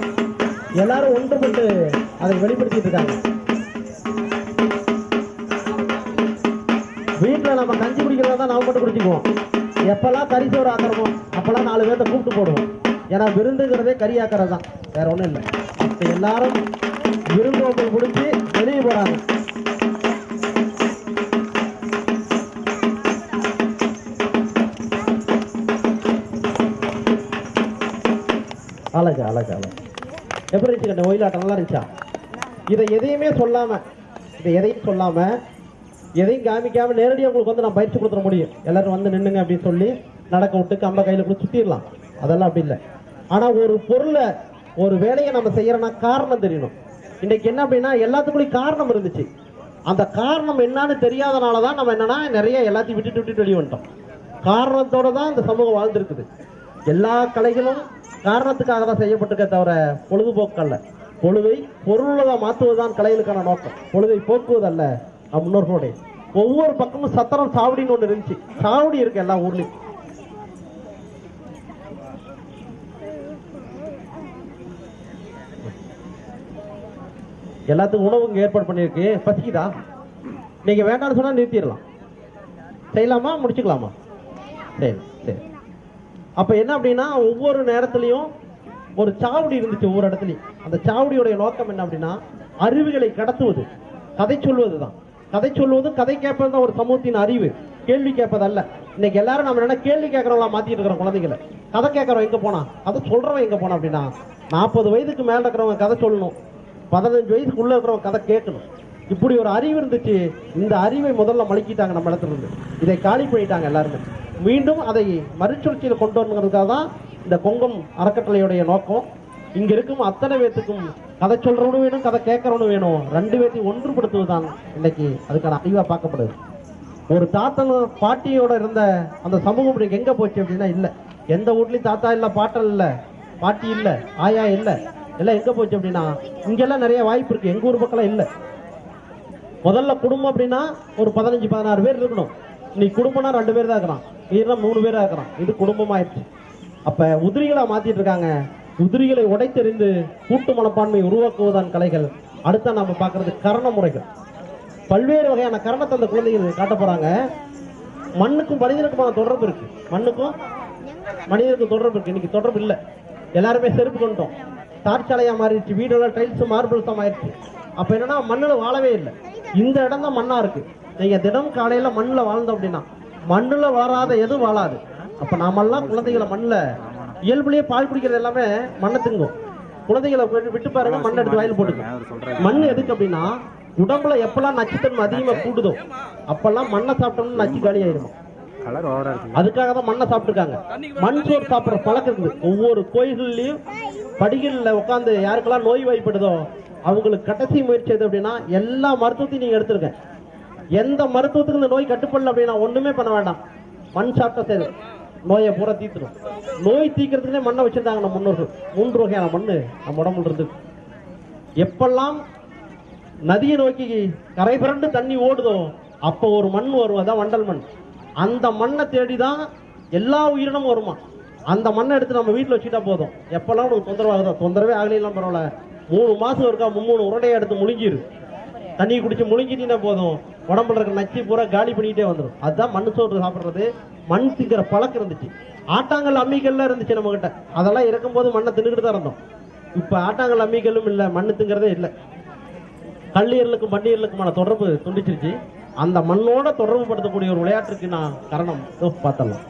எல்லாரும் ஒன்றுபட்டு அதை வெளிப்படுத்திட்டு இருக்காங்க. வீட்டில் நம்ம கஞ்சி குடிக்கிறதா தான் நாம் மட்டும் குடிச்சிக்குவோம். எப்பெல்லாம் கறி சோறு ஆக்கிறோமோ அப்போல்லாம் நாலு பேர்த்த கூப்பிட்டு போடுவோம். ஏன்னா விருந்துங்கிறதே கறி ஆக்கிறது தான் வேற ஒன்றும் இல்லை. இப்போ எல்லாரும் விருந்து குடிச்சு வெளியே போகிறாங்க அழகு அழகு அழகு. எப்படி இருந்துச்சு கண்ணு ஒயிலாட்டம்? நல்லா இருந்துச்சா? இதை எதையுமே சொல்லாம இதை எதையும் சொல்லாம எதையும் காமிக்காம நேரடியாக உங்களுக்கு வந்து நான் பயிற்சி கொடுத்துட முடியும். எல்லாரும் வந்து நின்னுங்க அப்படின்னு சொல்லி நடக்க விட்டு கம்ப கையில் கூட சுத்திடலாம். அதெல்லாம் அப்படி இல்லை. ஆனா ஒரு பொருளை ஒரு வேலையை நம்ம செய்யறோம்னா காரணம் தெரியணும். இன்னைக்கு என்ன அப்படின்னா எல்லாத்துக்குள்ளேயும் காரணம் இருந்துச்சு. அந்த காரணம் என்னன்னு தெரியாதனால தான் நம்ம என்னன்னா நிறைய எல்லாத்தையும் விட்டுட்டு விட்டுட்டு வெளியே வந்துட்டோம். காரணத்தோட தான் இந்த சமூகம் வாழ்ந்துருக்குது. எல்லா கலைகளும் காரணத்துக்காக தான் செய்யப்பட்டிருக்க தவிர பொழுதுபோக்கல்ல. பொழுதை பொருளாக மாற்றுவதுதான் கலைகளுக்கான நோக்கம். பொழுதை போக்குவதல்ல முன்னோர்களுடைய. ஒவ்வொரு பக்கமும் சத்திரம் சாவடின்னு ஒன்று இருந்துச்சு. சாவடி இருக்கு எல்லா ஊர்லேயும். எல்லாத்துக்கும் உணவு ஏற்பாடு பண்ணியிருக்கு. பசிக்குதா? நீங்க வேண்டாம்னு சொன்னா நிறுத்திடலாம். செய்யலாமா? முடிச்சுக்கலாமா? சரி. அப்ப என்ன அப்படின்னா ஒவ்வொரு நேரத்துலையும் ஒரு சாவடி இருந்துச்சு ஒவ்வொரு இடத்துலயும். அந்த சாவடியோடைய நோக்கம் என்ன அப்படின்னா அறிவுகளை கடத்துவது. கதை சொல்வது தான் கதை சொல்வது கதை கேட்பது தான் ஒரு சமூகத்தின் அறிவு. கேள்வி கேட்பதல்ல. இன்னைக்கு எல்லாரும் நம்ம என்ன கேள்வி கேட்கறவங்களா மாத்திட்டு இருக்கிறோம் குழந்தைங்களை கதை கேட்கறோம் எங்க போனா? கதை சொல்றவன் எங்க போனா அப்படின்னா நாற்பது வயதுக்கு மேல இருக்கிறவங்க கதை சொல்லணும். பதினஞ்சு வயசுக்குள்ள இருக்கிறவங்க கதை கேட்கணும். இப்படி ஒரு அறிவு இருந்துச்சு. இந்த அறிவை முதல்ல மலக்கிட்டாங்க நம்ம இடத்துல இருந்து. இதை காலி பண்ணிட்டாங்க எல்லாருமே. மீண்டும் அதை மறுச்சுழற்சியில் கொண்டு வரணுங்கிறதுக்காக தான் இந்த கொங்கம் அறக்கட்டளையுடைய நோக்கம். இங்க இருக்கும் அத்தனை பேத்துக்கும் கதை சொல்றவனும் வேணும் கதை கேட்கறவனும் வேணும். ரெண்டு பேர்த்தையும் ஒன்றுபடுத்துவதுதான் இன்னைக்கு அதுக்கான அறிவா பார்க்கப்படுது. ஒரு தாத்தன் பாட்டியோட இருந்த அந்த சமூகம் இன்னைக்கு எங்க போச்சு அப்படின்னா இல்ல. எந்த வீட்லையும் தாத்தா இல்ல பாட்டன் இல்ல பாட்டி இல்ல ஆயா இல்ல எல்லாம் எங்க போச்சு அப்படின்னா இங்கெல்லாம் நிறைய வாய்ப்பு இருக்கு. எங்க ஊர் பக்கம் இல்ல. முதல்ல குடும்பம் அப்படின்னா ஒரு பதினஞ்சு பதினாறு பேர் இருக்கணும். நீ குடும்பம்னா ரெண்டு பேர் தான் இருக்கிறான். இல்லைன்னா மூணு பேராக இருக்கிறான். இது குடும்பமாயிருச்சு அப்ப உதிரிகளாக மாத்திட்டு இருக்காங்க. உதிரிகளை உடைத்தெறிந்து கூட்டு மனப்பான்மை உருவாக்குவதான் கலைகள். அடுத்த நாம பார்க்கிறது கரண முறைகள். பல்வேறு வகையான கரணத்தை அந்த குழந்தைகள் காட்ட போறாங்க. மண்ணுக்கும் மனிதனுக்குமான தொடர்பு இருக்கு. மண்ணுக்கும் மனிதனுக்கும் தொடர்பு இருக்கு. இன்னைக்கு தொடர்பு இல்லை. எல்லாருமே செருப்பு கொண்டோம் தார்ச்சாலையா மாறிடுச்சு. வீடெல்லாம் டைல்ஸ் மார்பிள்ஸா மாறிடுச்சு. அப்ப என்னன்னா மண்ணுல வாழவே இல்லை. இந்த இடம் தான் மண்ணா இருக்கு. நீங்க தினம் காலையில மண்ணுல வாழ்ந்தோம் அப்படின்னா மண்ணுல வளராத எதுவும் வாழாது. அப்ப நாமெல்லாம் குழந்தைகளை மண்ணுல இயல்புலயே பால் குடிக்கிறது எல்லாமே மண்ணை திங்கும் குழந்தைகளை விட்டு- பாருங்க மண்ணை எடுத்து வாயில் போட்டுக்கும். மண் எதுக்கு அப்படின்னா உடம்புல எப்பெல்லாம் நச்சுத்தன்மை அதிகமா கூடுதோ அப்பெல்லாம் மண்ணை சாப்பிட்டோம்னு நச்சு காலி ஆயிடும் அதுக்காக தான் மண்ணை சாப்பிட்டுருக்காங்க. மண் சோறு சாப்பிட்ற பழக்கம் இருக்குது. ஒவ்வொரு கோயில்கள்லயும் படிகளில் உட்காந்து யாருக்கெல்லாம் நோய் வாய்ப்படுதோ அவங்களுக்கு கடைசி முயற்சி எது அப்படின்னா எல்லா மருத்துவத்தையும் நீங்க எடுத்துருங்க. எந்த மருத்துவத்துக்கு இந்த நோய் கட்டுப்படல அப்படின்னா ஒண்ணுமே பண்ண வேண்டாம். மண் சாப்பிட்ட சேது நோயை பூரா தீர்த்துடும். நோய் தீக்கிறதுக்குனே மண்ணை வச்சிருந்தாங்க நம்ம முன்னோர்கள். மூன்று வகையான மண் நம்ம உடம்புல இருந்து. எப்பெல்லாம் நதியை நோக்கி கரை புரண்டு தண்ணி ஓடுதோ அப்போ ஒரு மண் வரும் அதான் வண்டல் மண். அந்த மண்ணை தேடி தான் எல்லா உயிரினமும் வருமா? அந்த மண்ணை எடுத்து நம்ம வீட்டில் வச்சுட்டா போதும். எப்பெல்லாம் உனக்கு தொந்தரவாகுதோ தொந்தரவே ஆகலாம் பரவாயில்ல. மூணு மாதம் இருக்கா மும்மூணு உருண்டையை எடுத்து முழுங்கிரு. தண்ணி குடிச்சு முழுங்கிட்டீங்கன்னா போதும். உடம்புல இருக்கிற நச்சு பூரா காலி பண்ணிக்கிட்டே வந்துடும் அதுதான் மண் சோறு சாப்பிட்றது. மண் திங்கிற பழக்கம் இருந்துச்சு. ஆட்டாங்கல் அம்மிக்கல்லாம் இருந்துச்சு நம்ம கிட்ட அதெல்லாம் இறக்கும்போது மண்ணை தின்னுக்கிட்டு தான் இருந்தோம். இப்போ ஆட்டாங்கல் அம்மிக்கல்லும் இல்லை மண்ணு திங்கிறதே இல்லை. கல்லீரலுக்கும் பன்னீரலுக்குமான தொடர்பு துண்டிச்சிருச்சு. அந்த மண்ணோட தொடர்பு படுத்தக்கூடிய ஒரு விளையாட்டுக்கு நான் காரணம். பார்த்தலாம்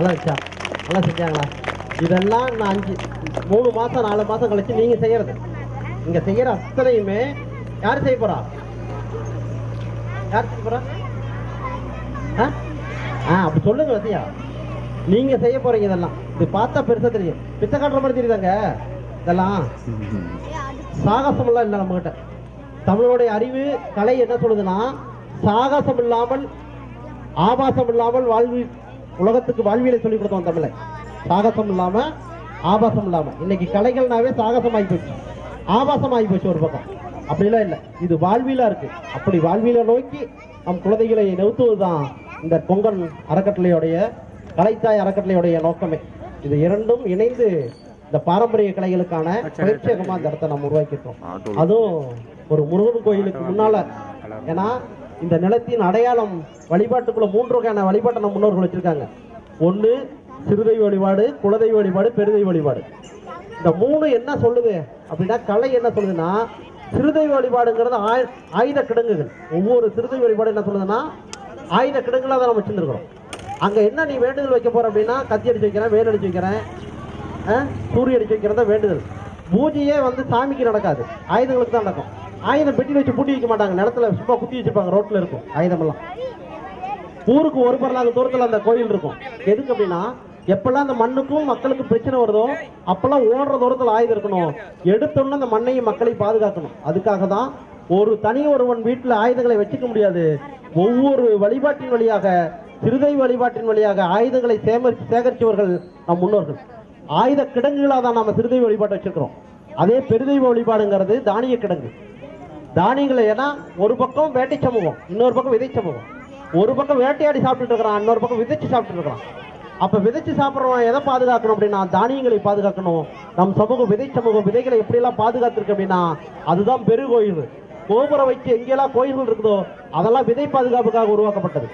நல்லா வச்சா நல்லா செஞ்சாங்களா? இதெல்லாம் நான் அஞ்சு மூணு மாதம் நாலு மாதம் கழிச்சு நீங்கள் செய்யறது. இங்கே செய்கிற அத்தனையுமே யார் செய்ய போகிறா யார் செய்ய போகிறா ஆ? ஆ அப்படி சொல்லுங்க வசியா நீங்க செய்ய போறீங்க இதெல்லாம். இது பார்த்தா பெருசா தெரியும். பித்த காட்டுற மாதிரி தெரியுதாங்க? இதெல்லாம். சாகசம் எல்லாம் இல்லை நம்மகிட்ட. தமிழோடைய அறிவு கலை என்ன சொல்லுதுன்னா சாகசம் இல்லாமல் ஆபாசம் இல்லாமல் வாழ்வு உலகத்துக்கு வாழ்வியலை சொல்லி கொடுத்தோம் தமிழை. சாகசம் இல்லாம ஆபாசம் இல்லாம. இன்னைக்கு கலைகள்னாவே சாகசம் ஆகி போச்சு. ஆபாசம் ஆகி போச்சு ஒரு பக்கம். அப்படிலாம் இல்லை. இது வாழ்வியலா இருக்கு. அப்படி வாழ்வியலை நோக்கி நம் குழந்தைகளை நிறுத்துவதுதான் இந்த பொங்கல் அறக்கட்டளையுடைய கலைத்தாய் அறக்கட்டளையுடைய நோக்கமே. இது இரண்டும் இணைந்து இந்த பாரம்பரிய கலைகளுக்கான பயிற்சியகமா இந்த இடத்தை நம்ம உருவாக்கிட்டோம் அதுவும் ஒரு முருகன் கோயிலுக்கு முன்னால. ஏன்னா இந்த நிலத்தின் அடையாளம் வழிபாட்டுக்குள்ள மூன்று வகையான வழிபாட்டை நம்ம முன்னோர்கள் வச்சிருக்காங்க. ஒன்று சிறுதெய்வ வழிபாடு குலதெய்வ வழிபாடு பெருதெய்வ வழிபாடு. இந்த மூணு என்ன சொல்லுது அப்படின்னா கலை என்ன சொல்லுதுன்னா சிறுதெய்வ வழிபாடுங்கிறது ஆயு- ஆயுத கிடங்குகள். ஒவ்வொரு சிறுதெய்வ வழிபாடு என்ன சொல்லுதுன்னா ஆயுத கிடங்குகளாக தான் நம்ம வச்சுருக்கிறோம் அங்கே என்ன நீ வேண்டுதல் வைக்க போகிற அப்படின்னா கத்தி அடிச்சு வைக்கிறேன் வேல் அடிச்சு வைக்கிறேன் சூரிய அடிச்சு வைக்கிறதா வேண்டுதல். பூஜையே வந்து சாமிக்கு நடக்காது. ஆயுதங்களுக்கு தான் நடக்கும். ஆயுதம் பெட்டியில் வச்சு பூட்டி வைக்க மாட்டாங்க. நிலத்துல சும்மா குத்தி வச்சிருப்பாங்க ரோட்ல இருக்கும். ஆயுதமெல்லாம். ஊருக்கு ஒரு பரலாங்க தூரத்துல அந்த கோயில் இருக்கும். எதுக்கு அப்படின்னா எப்பெல்லாம் அந்த மண்ணுக்கும் மக்களுக்கும் பிரச்சனை வருதோ அப்பெல்லாம் ஓடுற தூரத்துல ஆயுதம் இருக்கணும். எடுத்தோன்னு அந்த மண்ணையும் மக்களையும் பாதுகாக்கணும். அதுக்காக தான் ஒரு தனி ஒருவன் வீட்டுல ஆயுதங்களை வச்சுக்க முடியாது. ஒவ்வொரு வழிபாட்டின் வழியாக சிறுதை வழிபாட்டின் வழியாக ஆயுதங்களை சேம சேகரித்தவர்கள் நம் முன்னோர்கள். ஆயுத கிடங்குகளாக தான் நம்ம சிறுதை வழிபாட்டை வச்சிருக்கிறோம். அதே பெருதெய்வ வழிபாடுங்கிறது தானிய கிடங்கு. தானியங்களை ஏன்னா ஒரு பக்கம் வேட்டை சமூகம் இன்னொரு பக்கம் விதை சமூகம். ஒரு பக்கம் வேட்டையாடி சாப்பிட்டுட்டு இருக்கிறான் இன்னொரு பக்கம் விதைச்சு சாப்பிட்டுட்டு இருக்கிறான். அப்போ விதைச்சு சாப்பிட்றவன் எதை பாதுகாக்கணும் அப்படின்னா தானியங்களை பாதுகாக்கணும். நம் சமூகம் விதை சமூகம் விதைகளை எப்படியெல்லாம் பாதுகாத்துருக்கு அப்படின்னா அதுதான் பெருகோயில் கோபுரம் வச்சு எங்கெல்லாம் கோயில்கள் இருக்குதோ அதெல்லாம் விதை பாதுகாப்புக்காக உருவாக்கப்பட்டது.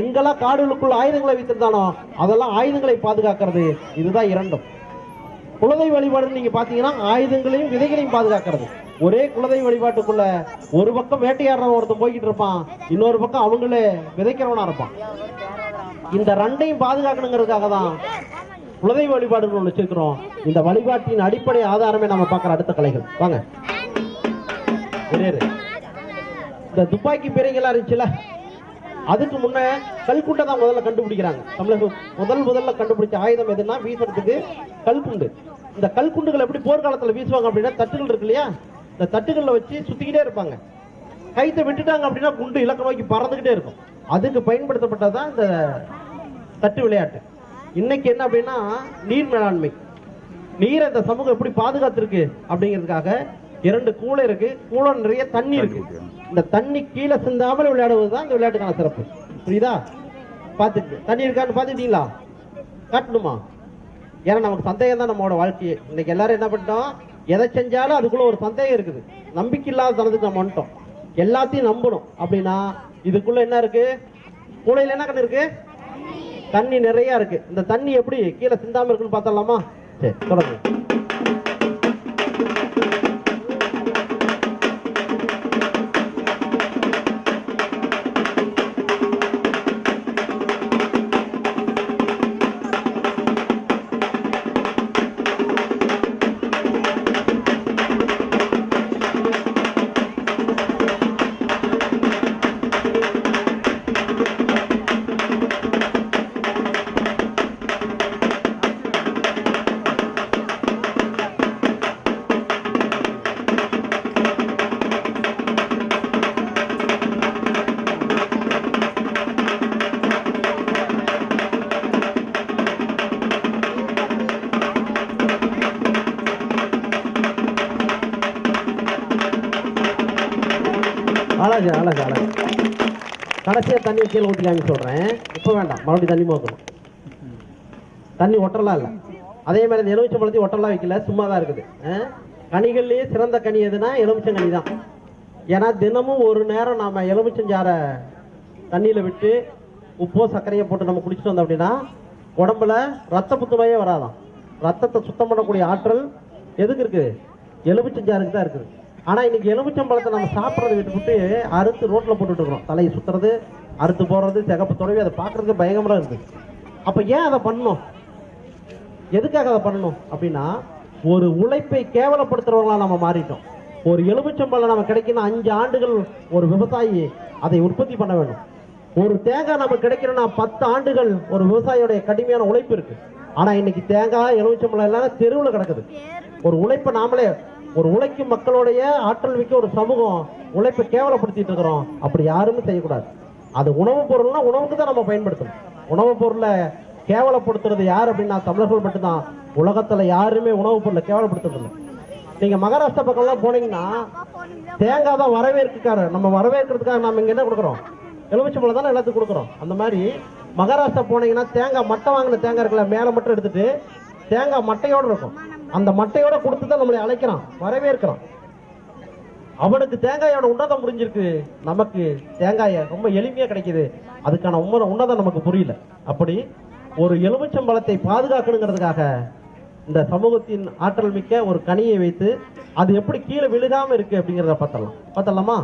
எங்கெல்லாம் காடுகளுக்குள் ஆயுதங்களை வைத்திருந்தானோ அதெல்லாம் ஆயுதங்களை பாதுகாக்கிறது. இதுதான் இரண்டும். குலதெய்வ வழிபாடுன்னு நீங்கள் பார்த்தீங்கன்னா ஆயுதங்களையும் விதைகளையும் பாதுகாக்கிறது. ஒரே குலதெய்வ வழிபாட்டுக்குள்ள ஒரு பக்கம் வேட்டையாடுறவன் ஒருத்தன் போய்கிட்டு இருப்பான். இன்னொரு பக்கம் அவங்களே விதைக்கிறவனா இருப்பான். இந்த ரெண்டையும் பாதுகாக்கணுங்கிறதுக்காக தான் குலதெய்வ வழிபாடுன்னு ஒண்ணு வச்சிருக்கிறோம். இந்த வழிபாட்டின் அடிப்படை ஆதாரமே நம்ம பார்க்குற அடுத்த கலைகள். வாங்க. இந்த துப்பாக்கி பீரைகள்லாம் இருந்துச்சுல அதுக்கு முன்ன கல்குண்டை தான் முதல்ல கண்டுபிடிக்கிறாங்க. தமிழக முதல் முதல்ல கண்டுபிடிச்ச ஆயுதம் எதுன்னா வீசுறதுக்கு கல்குண்டு. இந்த கல்குண்டுகள் எப்படி போர்க்காலத்தில் வீசுவாங்க அப்படின்னா தட்டுகள் இருக்கு இல்லையா? இந்த தட்டுகளில் வச்சு சுத்திக்கிட்டே இருப்பாங்க. கைத்தை விட்டுட்டாங்க அப்படின்னா குண்டு இலக்க நோக்கி பறந்துகிட்டே இருக்கும். அதுக்கு பயன்படுத்தப்பட்டதுதான் இந்த தட்டு விளையாட்டு. இன்னைக்கு என்ன அப்படின்னா நீர் மேலாண்மை. நீரை இந்த சமூகம் எப்படி பாதுகாத்திருக்கு அப்படிங்கிறதுக்காக இரண்டு கூளை இருக்கு. கூளை நிறைய தண்ணி இருக்கு. இந்த தண்ணி கீழே சிந்தாமல் விளையாடுவது தான் இந்த விளையாட்டுக்கான சிறப்பு. புரியுதா? பார்த்துட்டு தண்ணி இருக்கான்னு பார்த்துட்டீங்களா காட்டணுமா? ஏன்னா நமக்கு சந்தேகம் தான் நம்மளோட வாழ்க்கையே. இன்னைக்கு எல்லாரும் என்ன பண்ணிட்டோம்? எதை செஞ்சாலும் அதுக்குள்ள ஒரு சந்தேகம் இருக்குது. நம்பிக்கை இல்லாத தனத்துக்கு நம்ம வந்துட்டோம். எல்லாத்தையும் நம்பணும். அப்படின்னா இதுக்குள்ள என்ன இருக்கு? கூடையில என்ன கண்ணு இருக்கு? தண்ணி நிறைய இருக்கு. இந்த தண்ணி எப்படி கீழே சிந்தாம இருக்குன்னு பார்த்தலாமா சரி தொடங்க தண்ணி கீழே ஊற்றி காமி சொல்றேன். இப்போ வேண்டாம். மறுபடியும் தண்ணி மோக்கணும் தண்ணி ஒட்டலாம் இல்லை. அதே மாதிரி இந்த எலுமிச்சை பழத்தையும் ஒட்டலாம் வைக்கல. சும்மா தான் இருக்குது கனிகள்லயே சிறந்த கனி எதுனா எலுமிச்சம் கனி தான். ஏன்னா தினமும் ஒரு நேரம் நாம எலுமிச்சஞ்சாரை தண்ணியில விட்டு உப்போ சர்க்கரையை போட்டு நம்ம குடிச்சிட்டு வந்தோம் அப்படின்னா உடம்புல ரத்த புத்துநோயே வராதாம். ரத்தத்தை சுத்தம் பண்ணக்கூடிய ஆற்றல் எதுக்கு இருக்குது எலுமிச்சஞ்சாருக்கு தான் இருக்குது. ஆனா இன்னைக்கு எலுமிச்சம் பழத்தை நம்ம சாப்பிட்றத விட்டுவிட்டு அறுத்து ரோட்ல போட்டுட்டு இருக்கிறோம். தலையை சுத்துறது அறுத்து போடுறது சிகப்பு தொடவி அதை பார்க்கறதுக்கு பயங்கரமா இருக்குது அப்ப ஏன் அதை பண்ணணும்? எதுக்காக அதை பண்ணணும்? அப்படின்னா ஒரு உழைப்பை கேவலப்படுத்துறவங்களா நம்ம மாறிட்டோம். ஒரு எலுமிச்சம்பழம் நம்ம கிடைக்கணும் அஞ்சு ஆண்டுகள் ஒரு விவசாயி அதை உற்பத்தி பண்ண வேண்டும். ஒரு தேங்காய் நம்ம கிடைக்கணும்னா பத்து ஆண்டுகள் ஒரு விவசாயியோடைய கடுமையான உழைப்பு இருக்கு. ஆனா இன்னைக்கு தேங்காய் எலுமிச்சம்பழம் எல்லாம் தெருவுல கிடக்குது. ஒரு உழைப்பை நாமளே ஒரு உழைக்கும் மக்களுடைய ஆற்றல் மிக்க ஒரு சமூகம் உழைப்பை கேவலப்படுத்திட்டு இருக்கிறோம். அப்படி யாருமே செய்யக்கூடாது. அது உணவுப் பொருள்னா உணவுக்கு தான் நம்ம பயன்படுத்தணும். உணவுப் பொருளை கேவலப்படுத்துறது யார் அப்படின்னா தமிழர்கள் மட்டும்தான். உலகத்துல யாருமே உணவுப் பொருளை கேவலப்படுத்துறது நீங்கள் மகாராஷ்டிரா பக்கம்லாம் போனீங்கன்னா தேங்காய் தான் வரவேற்குக்காரர். நம்ம வரவேற்கிறதுக்காக நம்ம இங்க என்ன கொடுக்குறோம்? எலுமிச்சம்பழம் தானே எல்லாத்துக்கும் கொடுக்குறோம். அந்த மாதிரி மகாராஷ்டிரா போனீங்கன்னா தேங்காய் மட்டை வாங்கின தேங்காய் இருக்குல்ல மேலே மட்டும் எடுத்துட்டு தேங்காய் மட்டையோடு இருக்கும். அந்த மட்டையோட கொடுத்து தான் நம்மளை அழைக்கிறான் வரவேற்கிறான். அவனுக்கு தேங்காயோட உன்னதம் புரிஞ்சிருக்கு. நமக்கு தேங்காய ரொம்ப எளிமையா கிடைக்குது. அதுக்கான உண்மை உன்னதம் நமக்கு புரியல. அப்படி ஒரு எலுமிச்சம்பழத்தை பாதுகாக்கணுங்கிறதுக்காக இந்த சமூகத்தின் ஆற்றல் மிக்க ஒரு கனியை வைத்து அது எப்படி கீழே விழுகாம இருக்கு அப்படிங்கிறத பார்த்தலாம் பார்த்தலாமா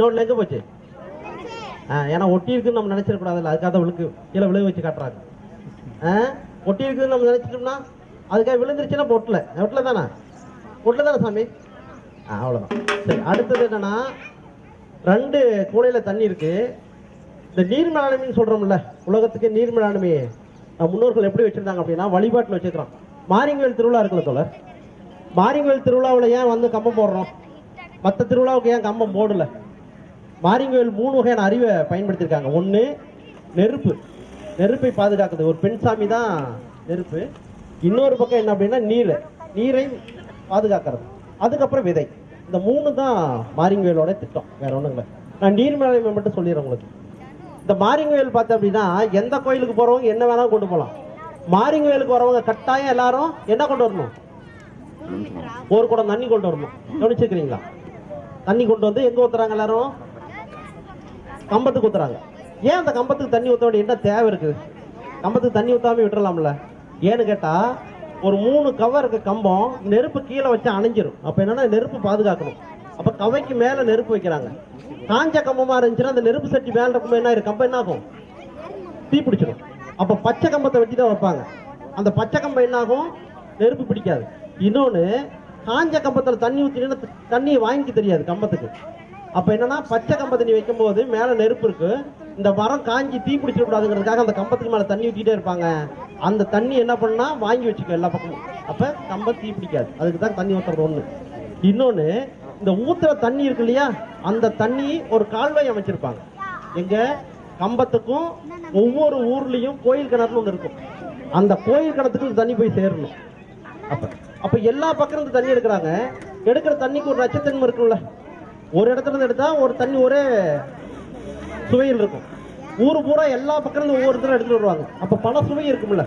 இன்னொன்று எங்கே போச்சு. ஏன்னா ஒட்டி இருக்குன்னு நம்ம நினச்சிடக்கூடாதுல்ல. அதுக்காக தான் விழுக்கு கீழே விழுக வச்சு காட்டுறாங்க. ஆ ஒட்டி இருக்குதுன்னு நம்ம நினச்சிட்டோம்னா அதுக்காக விழுந்துருச்சுன்னா பொட்டில். ஒட்டில் தானே? ஒட்டில் தானே சாமி? ஆ அவ்வளோதான் சரி அடுத்தது என்னன்னா ரெண்டு கூடையில் தண்ணி இருக்குது இந்த நீர் மேலாண்மைன்னு சொல்கிறோம்ல உலகத்துக்கு நீர் மேலாண்மை நம்ம முன்னோர்கள் எப்படி வச்சுருந்தாங்க அப்படின்னா வழிபாட்டில் வச்சுக்கிறோம் மாரிங்கவேல் திருவிழா இருக்குல்ல தோழர்? மாரிங்கவேல் திருவிழாவில் ஏன் வந்து கம்பம் போடுறோம்? மற்ற திருவிழாவுக்கு ஏன் கம்பம் போடலை? மாரிங்கவேல் மூணு வகையான அறிவை பயன்படுத்தியிருக்காங்க. ஒன்று நெருப்பு. நெருப்பை பாதுகாக்குது ஒரு பெண் சாமி தான் நெருப்பு. இன்னொரு பக்கம் என்ன அப்படின்னா நீர். நீரை பாதுகாக்கிறது. அதுக்கப்புறம் விதை. இந்த மூணு தான் மாரிங்கவேலோட திட்டம். வேற ஒன்றும் இல்லை. நான் நீர் மட்டும் சொல்லிடுறேன் உங்களுக்கு. இந்த மாரிங்கவேல் பார்த்தேன் அப்படின்னா எந்த கோயிலுக்கு போகிறவங்க என்ன வேணாலும் கொண்டு போகலாம் மாரிங்கவேலுக்கு வரவங்க கட்டாயம் எல்லாரும் என்ன கொண்டு வரணும்? ஒரு குடம் தண்ணி கொண்டு வரணும். கவனிச்சிருக்கிறீங்களா? தண்ணி கொண்டு வந்து எங்கே ஊத்துறாங்க எல்லாரும்? கம்பத்துக்கு ஊத்துறாங்க. ஏன் அந்த கம்பத்துக்கு தண்ணி ஊற்ற வேண்டிய என்ன தேவை இருக்குது கம்பத்துக்கு தண்ணி ஊத்தாம விட்டுறலாம்ல. ஏன்னு கேட்டால் ஒரு மூணு கவர் இருக்க கம்பம் நெருப்பு கீழே வச்சு அணைஞ்சிரும். அப்போ என்னன்னா நெருப்பு பாதுகாக்கணும். அப்போ கவைக்கு மேலே நெருப்பு வைக்கிறாங்க. காஞ்ச கம்பமாக இருந்துச்சுன்னா அந்த நெருப்பு சட்டி மேலே இருக்கும் என்ன ஆயிரும்? கம்பம் என்ன ஆகும் தீ பிடிச்சிடும் அப்போ பச்சை கம்பத்தை வச்சு தான் வைப்பாங்க. அந்த பச்சை கம்பம் என்ன ஆகும் நெருப்பு பிடிக்காது. இன்னொன்று காஞ்ச கம்பத்தில் தண்ணி ஊற்றினா தண்ணியை வாங்கிக்க தெரியாது கம்பத்துக்கு. அப்ப என்னன்னா பச்சை கம்பத்தை நீ வைக்கும்போது மேல நெருப்பு இருக்கு. இந்த மரம் காஞ்சி தீ பிடிச்சிடக்கூடாதுங்கிறதுக்காக அந்த கம்பத்துக்கு மேல தண்ணி ஊத்திட்டே இருப்பாங்க. அந்த தண்ணி என்ன பண்ணா வாங்கி வச்சுக்கோ எல்லா பக்கமும். அப்ப கம்பம் தீ பிடிக்காது. அதுக்கு தான் தண்ணி ஊத்துறது ஒண்ணு. இன்னொன்னு இந்த ஊத்துற தண்ணி இருக்கு இல்லையா அந்த தண்ணி ஒரு கால்வாய் அமைச்சிருப்பாங்க. எங்க கம்பத்துக்கும் ஒவ்வொரு ஊர்லயும் கோயில் கிணறுன்னு ஒன்று இருக்கும். அந்த கோயில் கிணத்துக்கு இந்த தண்ணி போய் சேரணும். அப்ப அப்ப எல்லா பக்கம் இந்த தண்ணி எடுக்கிறாங்க. எடுக்கிற தண்ணிக்கு ஒரு நட்சத்திரம் இருக்கும்ல. ஒரு இடத்துல இருந்து எடுத்தா ஒரு தண்ணி ஒரே சுவையில் இருக்கும். ஊர் பூரா எல்லா பக்கம் இருந்து ஒவ்வொரு இடத்துல எடுத்துட்டு வருவாங்க. அப்ப பல சுவை இருக்கும்ல.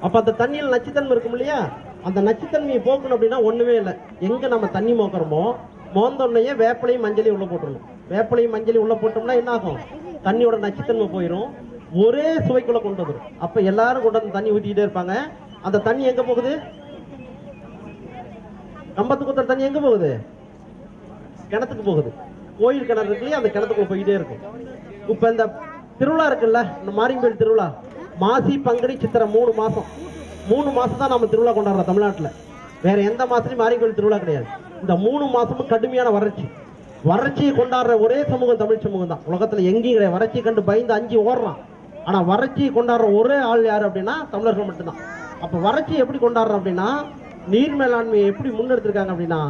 அப்ப அந்த தண்ணியில் நச்சுத்தன்மை இருக்கும் இல்லையா? அந்த நச்சுத்தன்மையை போக்கணும் அப்படின்னா ஒண்ணுமே இல்லை. எங்க நம்ம தண்ணி மோக்கிறோமோ மோந்தோடனே வேப்பிலையும் மஞ்சளையும் உள்ள போட்டுடணும். வேப்பலையும் மஞ்சளையும் உள்ள போட்டோம்னா என்ன ஆகும்? தண்ணியோட நச்சுத்தன்மை போயிடும் ஒரே சுவைக்குள்ள கொண்டு வந்துடும் அப்ப எல்லாரும் கொண்டு வந்து தண்ணி ஊத்திக்கிட்டே இருப்பாங்க. அந்த தண்ணி எங்க போகுது? கம்பத்து குத்துற தண்ணி எங்க போகுது? கிணத்துக்கு போகுது. கோயில் கிணறு இருக்கு அந்த கிணத்துக்குள்ள போயிட்டே இருக்கும். இப்ப இந்த திருவிழா இருக்குல்ல இந்த மாரியம்பேடு திருவிழா மாசி பங்குனி சித்திரை மூணு மாசம். மூணு மாசம் தான் நம்ம திருவிழா கொண்டாடுறோம் தமிழ்நாட்டுல. வேற எந்த மாசத்துலயும் மாரியம்பேடு திருவிழா கிடையாது. இந்த மூணு மாசமும் கடுமையான வறட்சி. வறட்சியை கொண்டாடுற ஒரே சமூகம் தமிழ் சமூகம் தான். உலகத்துல எங்கேயும் கிடையாது. வறட்சி கண்டு பயந்து அஞ்சு ஓடுறான். ஆனா வறட்சியை கொண்டாடுற ஒரே ஆள் யாரு அப்படின்னா தமிழர்கள் மட்டும்தான். அப்ப வறட்சி எப்படி கொண்டாடுறோம் அப்படின்னா நீர் மேலாண்மையை எப்படி முன்னெடுத்திருக்காங்க அப்படின்னா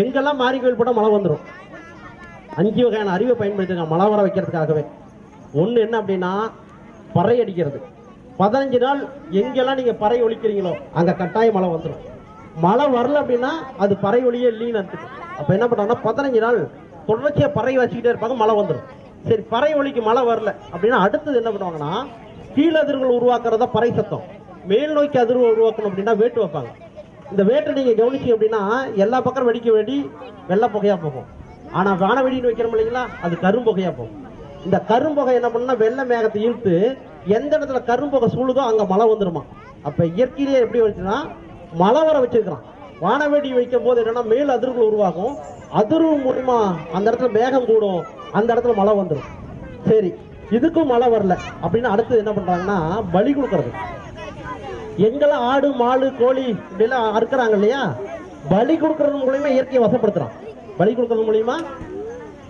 எங்கெல்லாம் மாரி கோயில் போட்டால் மழை வந்துடும் அஞ்சு வகையான அறிவை பயன்படுத்திருக்காங்க மழை வர வைக்கிறதுக்காகவே. ஒன்று என்ன அப்படின்னா பறை அடிக்கிறது. பதினஞ்சு நாள் எங்கெல்லாம் நீங்கள் பறை ஒழிக்கிறீங்களோ அங்கே கட்டாயம் மழை வந்துடும் மழை வரல அப்படின்னா அது பறை ஒளியே இல்லைன்னு அர்த்தம். அப்போ என்ன பண்றாங்கன்னா பதினஞ்சு நாள் தொடர்ச்சியாக பறை வச்சுக்கிட்டே இருப்பாங்க மழை வந்துடும் சரி பறை ஒளிக்கு மழை வரல அப்படின்னா அடுத்தது என்ன பண்ணுவாங்கன்னா கீழ் அதிர்வுகள் உருவாக்குறதா பறை சத்தம். மேல் நோக்கி அதிர்வு உருவாக்கணும் அப்படின்னா வேட்டு வைப்பாங்க. இந்த வேட்டை நீங்க கவனிச்சு அப்படின்னா எல்லா பக்கம் வெடிக்க வேண்டி வெள்ளை புகையா போகும். ஆனா வானவெடின்னு வைக்கிறோம் இல்லைங்களா? அது கரும்புகையா போகும். இந்த கரும்புகை என்ன பண்ணா வெள்ளை மேகத்தை இழுத்து எந்த இடத்துல கரும்புகை சூழுதோ அங்க மழை வந்துருமா? அப்ப இயற்கையிலேயே எப்படி வச்சுன்னா மழை வர வச்சிருக்கிறான். வானவெடி வைக்கும் போது என்னன்னா மேல் அதிர்வுகள் உருவாகும். அதிர்வு மூலியமா அந்த இடத்துல மேகம் கூடும். அந்த இடத்துல மழை வந்துடும் சரி இதுக்கும் மழை வரல. அப்படின்னு அடுத்து என்ன பண்றாங்கன்னா பலி கொடுக்கறது. எங்கெல்லாம் ஆடு மாடு கோழி இப்படிலாம் அறுக்கிறாங்க இல்லையா? பலி கொடுக்கறது மூலயமா இயற்கையை வசப்படுத்துறான். பலி கொடுக்கறது மூலயமா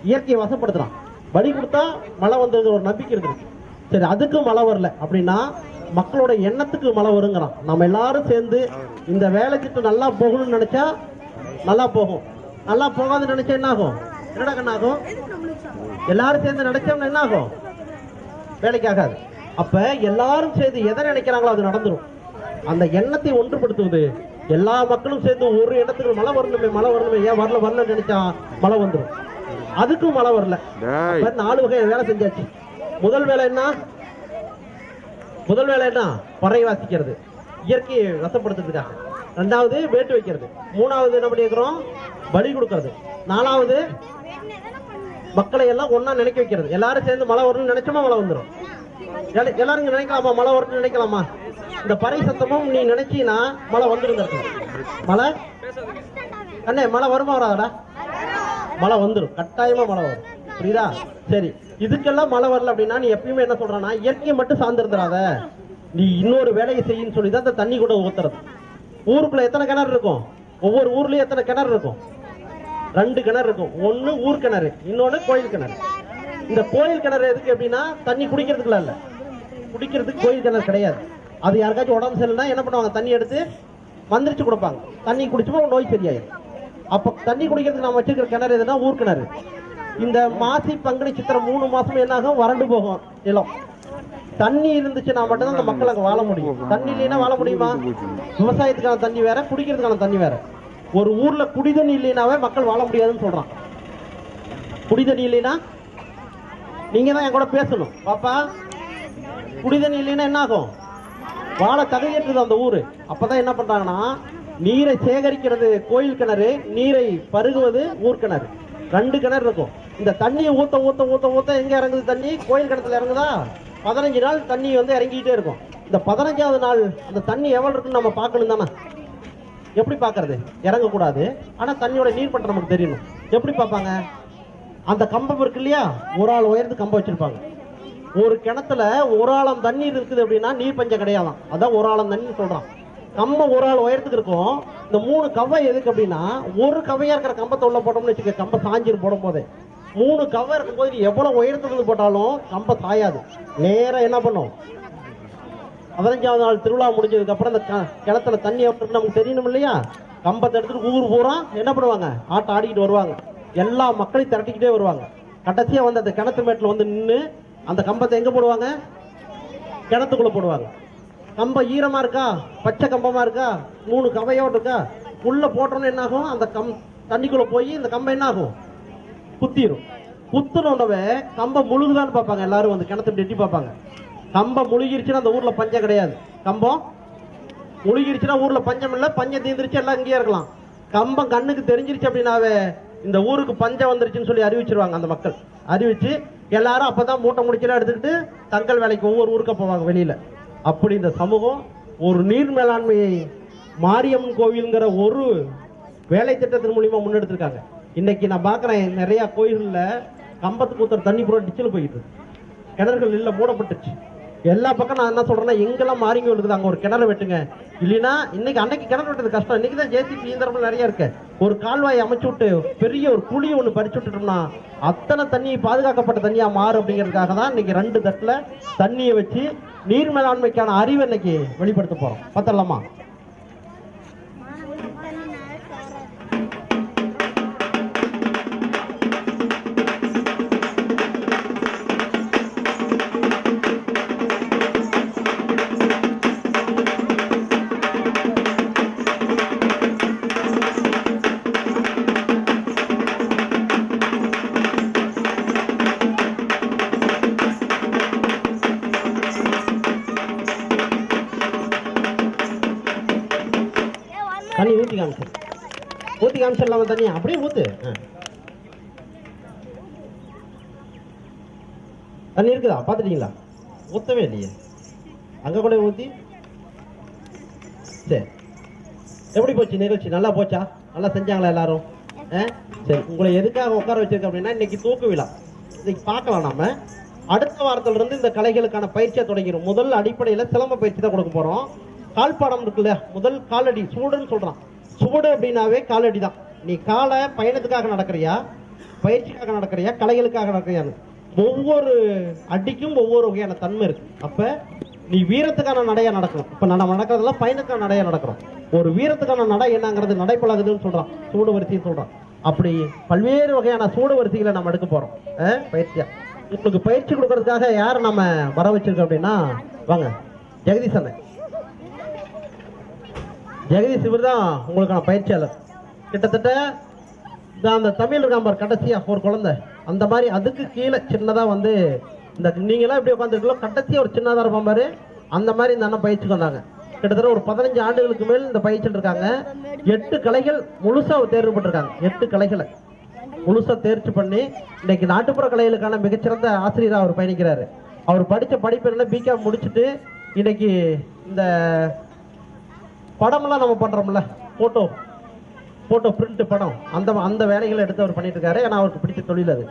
இயற்கையை வசப்படுத்துறான். பலி கொடுத்தா மழை வந்தது ஒரு நம்பிக்கை இருக்குது சரி அதுக்கும் மழை வரல. அப்படின்னா மக்களோட எண்ணத்துக்கு மழை வருங்கிறான். நம்ம எல்லாரும் சேர்ந்து இந்த வேலை திட்டம் நல்லா போகணும்னு நினைச்சா நல்லா போகும். நல்லா போகாதுன்னு நினைச்சா என்ன ஆகும் என்னடா கண்ணாகும் எல்லாரும் சேர்ந்து நினைச்சோம்னா என்ன ஆகும் வேலைக்கு ஆகாது. அப்ப எல்லாரும் சேர்ந்து எதை நினைக்கிறாங்களோ அது நடந்துடும் அந்த எண்ணத்தை ஒன்றுபடுத்துவது. எல்லா மக்களும் சேர்ந்து ஒரு இடத்துக்கு மழை வரணுமே மழை வரணுமே. ஏன் வரல வரல நினைச்சா மழை வந்துரும். அதுக்கும் மழை வரல. நாலு வகை வேலை செஞ்சாச்சு. முதல் வேலை என்ன? முதல் வேலை என்ன? பறை வாசிக்கிறது. இயற்கையை வசப்படுத்துறதுக்காக. ரெண்டாவது வேட்டு வைக்கிறது. மூணாவது என்ன பண்ணியிருக்கிறோம் பலி கொடுக்கறது. நாலாவது மக்களை எல்லாம் ஒண்ணா நினைக்க வைக்கிறது. எல்லாரும் சேர்ந்து மழை வரணும்னு நினைச்சோமா மழை வந்துடும் எல்லா- எல்லாரும் நினைக்கலாமா? மழை வரணும்னு நினைக்கலாமா? இந்த பறை சத்தமும் நீ நினைச்சீன்னா மழை வந்துருங்க மழை? அண்ணே மழை வருமா வராதடா? மழை வந்துடும் கட்டாயமா மழை வரும். புரியுதா? சரி. இதுக்கெல்லாம் மழை வரல அப்படின்னா நீ எப்பயுமே என்ன சொல்றனா இயற்கையை மட்டும் சார்ந்திருந்துடாத நீ இன்னொரு வேலையை செய்யும் சொல்லி தான் இந்த தண்ணி கூட ஊத்துறது. ஊருக்குள்ள எத்தனை கிணறு இருக்கும்? ஒவ்வொரு ஊர்லயும் எத்தனை கிணறு இருக்கும்? ரெண்டு கிணறு இருக்கும். ஒண்ணு ஊர் கிணறு இன்னொன்னு கோயில் கிணறு. இந்த கோயில் கிணறு எதுக்கு அப்படின்னா தண்ணி குடிக்கிறதுக்குலாம் இல்ல. குடிக்கிறதுக்கு கோயில் கிணறு கிடையாது. அது யாருக்காச்சும் உடம்பு சரியில்லைனா என்ன பண்ணுவாங்க? தண்ணி எடுத்து மந்திரிச்சு கொடுப்பாங்க. தண்ணி குடிச்சுமா நோய் சரியாயிடும் அப்போ தண்ணி குடிக்கிறதுக்கு நம்ம வச்சிருக்கிற கிணறு எதுனா ஊர் கிணறு. இந்த மாசி பங்குனி சித்திரை மூணு மாசமும் என்ன ஆகும்? வறண்டு போகும். நிலம். தண்ணி இருந்துச்சுன்னா மட்டும்தான் அந்த மக்கள் அங்கே வாழ முடியும். தண்ணி இல்லைன்னா வாழ முடியுமா? விவசாயத்துக்கான தண்ணி வேற குடிக்கிறதுக்கான தண்ணி வேற. ஒரு ஊர்ல குடிதண்ணி இல்லைனாவே மக்கள் வாழ முடியாதுன்னு சொல்றான். குடிதண்ணி இல்லைன்னா நீங்க தான் என் கூட பேசணும். பாப்பா குடிதண்ணி இல்லைன்னா என்ன ஆகும்? வாழ தகையற்றது அந்த ஊரு. அப்பதான் என்ன பண்றாங்கன்னா நீரை சேகரிக்கிறது கோயில் கிணறு நீரை பருகுவது ஊர் கிணறு. ரெண்டு கிணறு இருக்கும். இந்த தண்ணியை ஊத்த ஊத்த ஊத்த ஊத்த எங்க இறங்குது தண்ணி? கோயில் கிணத்துல இறங்குதா? பதினஞ்சு நாள் தண்ணி வந்து இறங்கிக்கிட்டே இருக்கும். இந்த பதினஞ்சாவது நாள் அந்த தண்ணி எவ்வளவு இருக்குன்னு நம்ம பார்க்கணும் தானே? எப்படி பார்க்கறது? இறங்கக்கூடாது. ஆனா தண்ணியோட நீர் பண்ற நமக்கு தெரியணும். எப்படி பார்ப்பாங்க? அந்த கம்பம் இருக்கு இல்லையா? ஒரு ஆள் உயர்ந்து கம்பம் வச்சிருப்பாங்க. ஒரு கிணத்துல ஒரு ஆழம் தண்ணீர் இருக்குது அப்படின்னா நீர் பஞ்சம் கிடையாதான். அதான் ஒரு ஆழம் தண்ணி சொல்றான். கம்ப ஒரு ஆள் உயரத்துக்கு இருக்கும். இந்த மூணு கவ்வை எதுக்கு அப்படின்னா ஒரு கவையா இருக்கிற கம்பத்தை உள்ள போட்டோம்னு வச்சுக்க கம்ப சாஞ்சிரு போடும் போதே மூணு கவை இருக்கும்போது போது எவ்வளவு உயரத்துக்கு போட்டாலும் கம்பம் சாயாது. நேரா என்ன பண்ணும்? பதினஞ்சாவது நாள் திருவிழா முடிஞ்சதுக்கு அப்புறம் அந்த க- கிணத்துல தண்ணி அப்படின்னு நமக்கு தெரியணும் இல்லையா? கம்பத்தை எடுத்துட்டு ஊர் பூரா என்ன பண்ணுவாங்க? ஆட்டம் ஆடிக்கிட்டு வருவாங்க. எல்லா மக்களையும் திரட்டிக்கிட்டே வருவாங்க. கடைசியா வந்து அந்த கிணத்து மேட்டில் வந்து நின்று அந்த கம்பத்தை எங்க போடுவாங்க? கிணத்துக்குள்ள போடுவாங்க. கம்பம் ஈரமா இருக்கா? பச்சை கம்பமா இருக்கா? மூணு கவையோடு இருக்கா? உள்ள போட்டோன்னு என்ன ஆகும் அந்த கம் தண்ணிக்குள்ள போய் இந்த கம்பம் என்ன ஆகும் குத்திரும். குத்துனோடவே கம்பம் முழுகுதான்னு பார்ப்பாங்க. எல்லாரும் வந்து கிணத்து எட்டி பார்ப்பாங்க. கம்பம் முழுகிருச்சுன்னா அந்த ஊர்ல பஞ்சம் கிடையாது. கம்பம் முழுகிருச்சுன்னா ஊர்ல பஞ்சம் இல்லை. பஞ்சம் தீர்ந்துருச்சு எல்லாம் இங்கேயே இருக்கலாம். கம்பம் கண்ணுக்கு தெரிஞ்சிருச்சு அப்படின்னாவே இந்த ஊருக்கு பஞ்சம் வந்துருச்சுன்னு சொல்லி அறிவிச்சிருவாங்க அந்த மக்கள். அறிவிச்சு எல்லாரும் அப்பதான் மூட்டை முடிச்செல்லாம் எடுத்துக்கிட்டு தங்கள் வேலைக்கு ஒவ்வொரு ஊருக்கு போவாங்க வெளியில. அப்படி இந்த சமூகம் ஒரு நீர் மேலாண்மையை மாரியம்மன் கோவில்ங்கிற ஒரு வேலை திட்டத்தின் மூலியமா முன்னெடுத்திருக்காங்க. இன்னைக்கு நான் பார்க்குறேன் நிறைய கோயில்கள்ல கம்பத்து ஊத்துற தண்ணி பூரா டிச்சில் போயிட்டு இருக்கு. கிணறுகள் இல்ல மூடப்பட்டுச்சு எல்லா பக்கம் நான் என்ன சொல்றேன்னா எங்கெல்லாம் மாறிங்க இருக்குது அங்க ஒரு கிணறு வெட்டுங்க. இல்லைன்னா இன்னைக்கு அன்னைக்கு கிணறு வெட்டுறது கஷ்டம். இன்னைக்கு தான் ஜேசிபி இயந்திரம் நிறைய இருக்கு. ஒரு கால்வாய் அமைச்சு விட்டு பெரிய ஒரு குழி ஒண்ணு பறிச்சு விட்டுட்டோம்னா அத்தனை தண்ணி பாதுகாக்கப்பட்ட தண்ணியா மாறும் அப்படிங்கிறதுக்காக தான் இன்னைக்கு ரெண்டு தட்டுல தண்ணியை வச்சு நீர் மேலாண்மைக்கான அறிவை இன்னைக்கு வெளிப்படுத்த போறோம். பார்த்தலாமா ஊற்றி தண்ணி அப்படியே ஊத்து. தண்ணி இருக்குதா? பார்த்துட்டீங்களா? ஊற்றவே இல்லையே. அங்கே கூட ஊற்றி சரி. எப்படி போச்சு நிகழ்ச்சி? நல்லா போச்சா? நல்லா செஞ்சாங்களா எல்லாரும்? சரி உங்களை எதுக்காக உட்கார வச்சிருக்கேன் அப்படின்னா இன்னைக்கு தூக்கு விழா. இன்னைக்கு பார்க்கலாம் நாம. அடுத்த வாரத்துல இருந்து இந்த கலைகளுக்கான பயிற்சியை தொடங்கிடும் முதல் அடிப்படையில சிலம்ப பயிற்சி தான் கொடுக்க போறோம். கால்பாடம் இருக்குல்ல முதல் காலடி சூடுன்னு சொல்றான். சூடு அப்படின்னாவே காலடி தான் நீ காலை பயணத்துக்காக நடக்கிறியா? பயிற்சிக்காக நடக்கிறியா? கலைகளுக்காக நடக்கிறியான்னு ஒவ்வொரு அடிக்கும் ஒவ்வொரு வகையான தன்மை இருக்கு. அப்ப நீ வீரத்துக்கான நடையா நடக்கணும். இப்ப நம்ம நடக்கிறதெல்லாம் பயணத்துக்கான நடையா நடக்கிறோம். ஒரு வீரத்துக்கான நடை என்னங்கிறது நடைப்பழகுதுன்னு சொல்றான். சூடு வரிசைன்னு சொல்றான். அப்படி பல்வேறு வகையான சூடு வரிசைகளை நம்ம எடுக்க போறோம். பயிற்சியா? உங்களுக்கு பயிற்சி கொடுக்கறதுக்காக யார் நம்ம வர வச்சிருக்கோம் அப்படின்னா வாங்க ஜெகதீஷ் அண்ணன். ஜெகதீஷ் இவர் தான் உங்களுக்கான பயிற்சியாளர். கிட்டத்தட்ட இந்த அந்த தமிழ் இருக்காம்பார் கடைசியா ஒரு குழந்தை. அந்த மாதிரி அதுக்கு கீழே சின்னதா வந்து இந்த நீங்களாம் எப்படி உட்காந்துருக்கீங்களோ கடைசியா ஒரு சின்னதா இருப்பான் பாரு. அந்த மாதிரி இந்த அண்ணன் பயிற்சிக்கு வந்தாங்க. கிட்டத்தட்ட ஒரு பதினஞ்சு ஆண்டுகளுக்கு மேல் இந்த பயிற்சியில் இருக்காங்க. எட்டு கலைகள் முழுசா தேர்வு பண்ணிருக்காங்க எட்டு கலைகளை முழுசா தேர்ச்சி பண்ணி இன்னைக்கு நாட்டுப்புற கலைகளுக்கான மிகச்சிறந்த ஆசிரியராக அவர் பயணிக்கிறாரு. அவர் படித்த படிப்பு என்ன பிகாம் முடிச்சுட்டு இன்னைக்கு இந்த படமெல்லாம் நம்ம பண்றோம்ல போட்டோ போட்டோ பிரிண்ட் படம். அந்த அந்த வேலைகளை எடுத்து அவர் பண்ணிட்டு இருக்காரு ஏன்னா அவருக்கு பிடிச்ச தொழில் அது.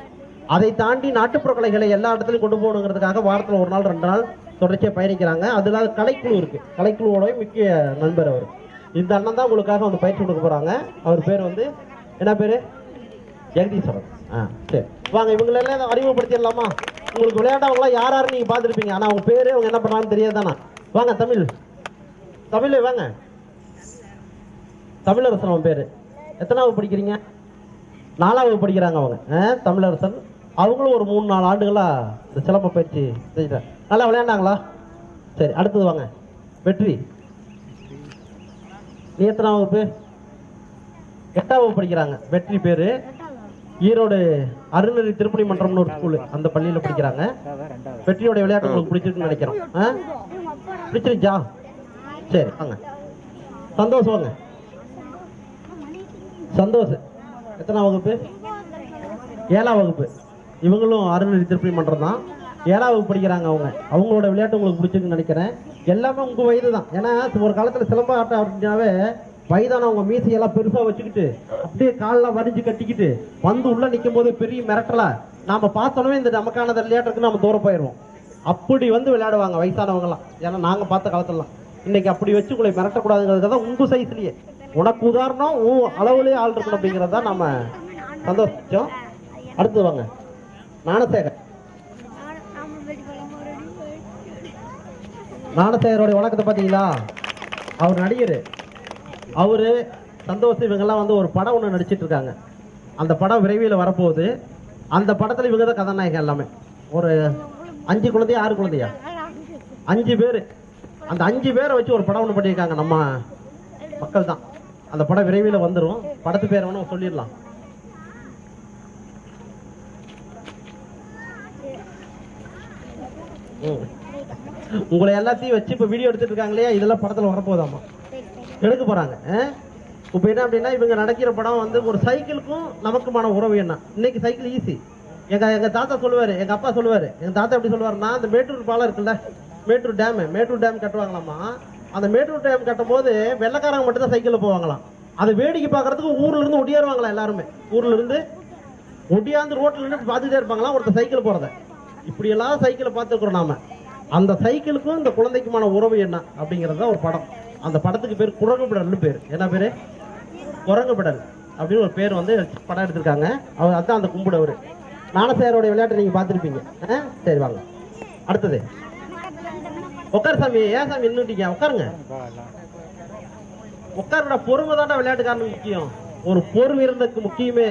அதை தாண்டி நாட்டுப்புற கலைகளை எல்லா இடத்துலையும் கொண்டு போகணுங்கிறதுக்காக வாரத்தில் ஒரு நாள் ரெண்டு நாள் தொடர்ச்சியாக பயணிக்கிறாங்க. அதுல கலைக்குழு இருக்கு. கலைக்குழுவோட முக்கிய நண்பர் அவர். இந்த அண்ணன் தான் உங்களுக்காக வந்து பயிற்சி கொடுக்க போறாங்க. அவர் பேர் வந்து என்ன பேர்? ஜெகதீஸ்வரன். ஆ சரி. வாங்க இவங்களெல்லாம் அறிமுகப்படுத்திடலாமா? உங்களுக்கு விளையாட்டவங்களாம் யார் யாரும் நீங்கள் பார்த்துருப்பீங்க. ஆனால் அவங்க பேர் அவங்க என்ன பண்ணுறாங்கன்னு தெரியாதானா வாங்க தமிழ். தமிழ் வாங்க. தமிழரசன் அவன் பேர். எத்தனாவது படிக்கிறீங்க? நாலாவது படிக்கிறாங்க அவங்க. ஆ, தமிழரசன். அவங்களும் ஒரு மூணு நாலு ஆண்டுகளாக இந்த சிலம்ப பயிற்சி செஞ்சுட்டாங்க நல்லா விளையாண்டாங்களா? சரி அடுத்தது வாங்க. வெற்றி. நீ எத்தனாம் வகுப்பு? எட்டாம் வகுப்பு படிக்கிறாங்க. வெற்றி பேர். ஈரோடு அருணரி திருப்பணி மன்றம்னு ஒரு ஸ்கூலு அந்த பள்ளியில் படிக்கிறாங்க. வெற்றியோட விளையாட்டு உங்களுக்கு பிடிச்சிருக்குன்னு நினைக்கிறோம். ஆ? பிடிச்சிருச்சா? சரி வாங்க. சந்தோஷம் வாங்க. சந்தோஷ். எத்தனாம் வகுப்பு? ஏழாம் வகுப்பு. இவங்களும் அருணரி திருப்பி மன்றம் தான் ஏழாம் வகுப்பு படிக்கிறாங்க அவங்க. அவங்களோட விளையாட்டு உங்களுக்கு பிடிச்சிருக்குன்னு நினைக்கிறேன். எல்லாமே உங்கள் வயது தான். ஏன்னா ஒரு காலத்தில் சிலம்ப ஆட்டம் அப்படின்னாவே வயதானவங்க மீசையெல்லாம் பெருசாக வச்சுக்கிட்டு அப்படியே காலில் வரிஞ்சு கட்டிக்கிட்டு வந்து உள்ளே நிற்கும் போது பெரிய மிரட்டலை நாம் பார்த்தோன்னே இந்த நமக்கான விளையாட்டுக்கு நம்ம தூரம் போயிடுவோம். அப்படி வந்து விளையாடுவாங்க வயசானவங்கலாம். ஏன்னா நாங்கள் பார்த்த காலத்துலலாம். இன்னைக்கு அப்படி வச்சு உங்களை மிரட்டக்கூடாதுங்கிறதுக்கு தான் உங்கள் சைஸ்லேயே உனக்கு உதாரணம் உன் அளவுலயே ஆள் இருக்கணும் அப்படிங்கிறத நம்ம சந்தோஷம். அடுத்து வாங்க. ஞானசேகர். ஞானசேகரோட வழக்கத்தை பார்த்தீங்களா? அவர் நடிகர். அவரு சந்தோஷம் இவங்கெல்லாம் வந்து ஒரு படம் ஒன்று நடிச்சிட்டு இருக்காங்க. அந்த படம் விரைவில் வரப்போகுது. அந்த படத்தில் இவங்க தான் கதாநாயகன் எல்லாமே. ஒரு அஞ்சு குழந்தையா ஆறு குழந்தையா? அஞ்சு பேர். அந்த அஞ்சு பேரை வச்சு ஒரு படம் ஒன்று பண்ணியிருக்காங்க நம்ம மக்கள் தான். அந்த படம் விரைவில் வந்துடும் படத்து பேர் வேணும் சொல்லிடலாம். உங்களை எல்லாத்தையும் வச்சு இப்போ வீடியோ எடுத்துட்டு இருக்காங்க இல்லையா இதெல்லாம் படத்தில் வரப்போதாமா எடுக்க போறாங்க. இப்போ என்ன அப்படின்னா இவங்க நடக்கிற படம் வந்து ஒரு சைக்கிளுக்கும் நமக்குமான உறவு என்ன? இன்னைக்கு சைக்கிள் ஈஸி எங்க எங்க தாத்தா சொல்லுவாரு எங்க அப்பா சொல்லுவாரு. எங்கள் தாத்தா எப்படி சொல்லுவாருன்னா அந்த மேட்டூர் பாலம் இருக்குல்ல மேட்டூர் டேம் மேட்டூர் டேம் கட்டுவாங்களாமா அந்த மேட்டூர் டேம் கட்டும் போது வெள்ளக்காரங்க மட்டும்தான் சைக்கிளில் போவாங்களாம். அதை வேடிக்கை பார்க்கறதுக்கு ஊர்ல இருந்து ஒடியாருவாங்களா எல்லாருமே? ஊர்ல இருந்து ஒடியாந்து ரோட்ல நின்று பார்த்துட்டே இருப்பாங்களா ஒருத்தர் சைக்கிள் போறத. இப்படி எல்லாம் சைக்கிளை பார்த்துருக்குறோம் நாம. அந்த சைக்கிளுக்கும் இந்த குழந்தைக்குமான உறவு என்ன அப்படிங்கிறது தான் ஒரு படம். அந்த படத்துக்கு பேர் குரங்குபிடல்னு பேர். என்ன பேரு? குரங்குபிடல் அப்படின்னு ஒரு பேர் வந்து படம் எடுத்திருக்காங்க. அவர் அதுதான் அந்த கும்பிடவர். அவரு ஞானசேகரோட விளையாட்டை நீங்க பார்த்துருப்பீங்க. ஆ? சரி வாங்க. அடுத்தது. உட்கார் சாமி ஏன் சாமி நின்றுட்டீங்க உட்காருங்க உட்காருடா பொறுமை தான்டா விளையாட்டுக்காரன் முக்கியம். ஒரு பொறுமை இருந்ததுக்கு முக்கியமே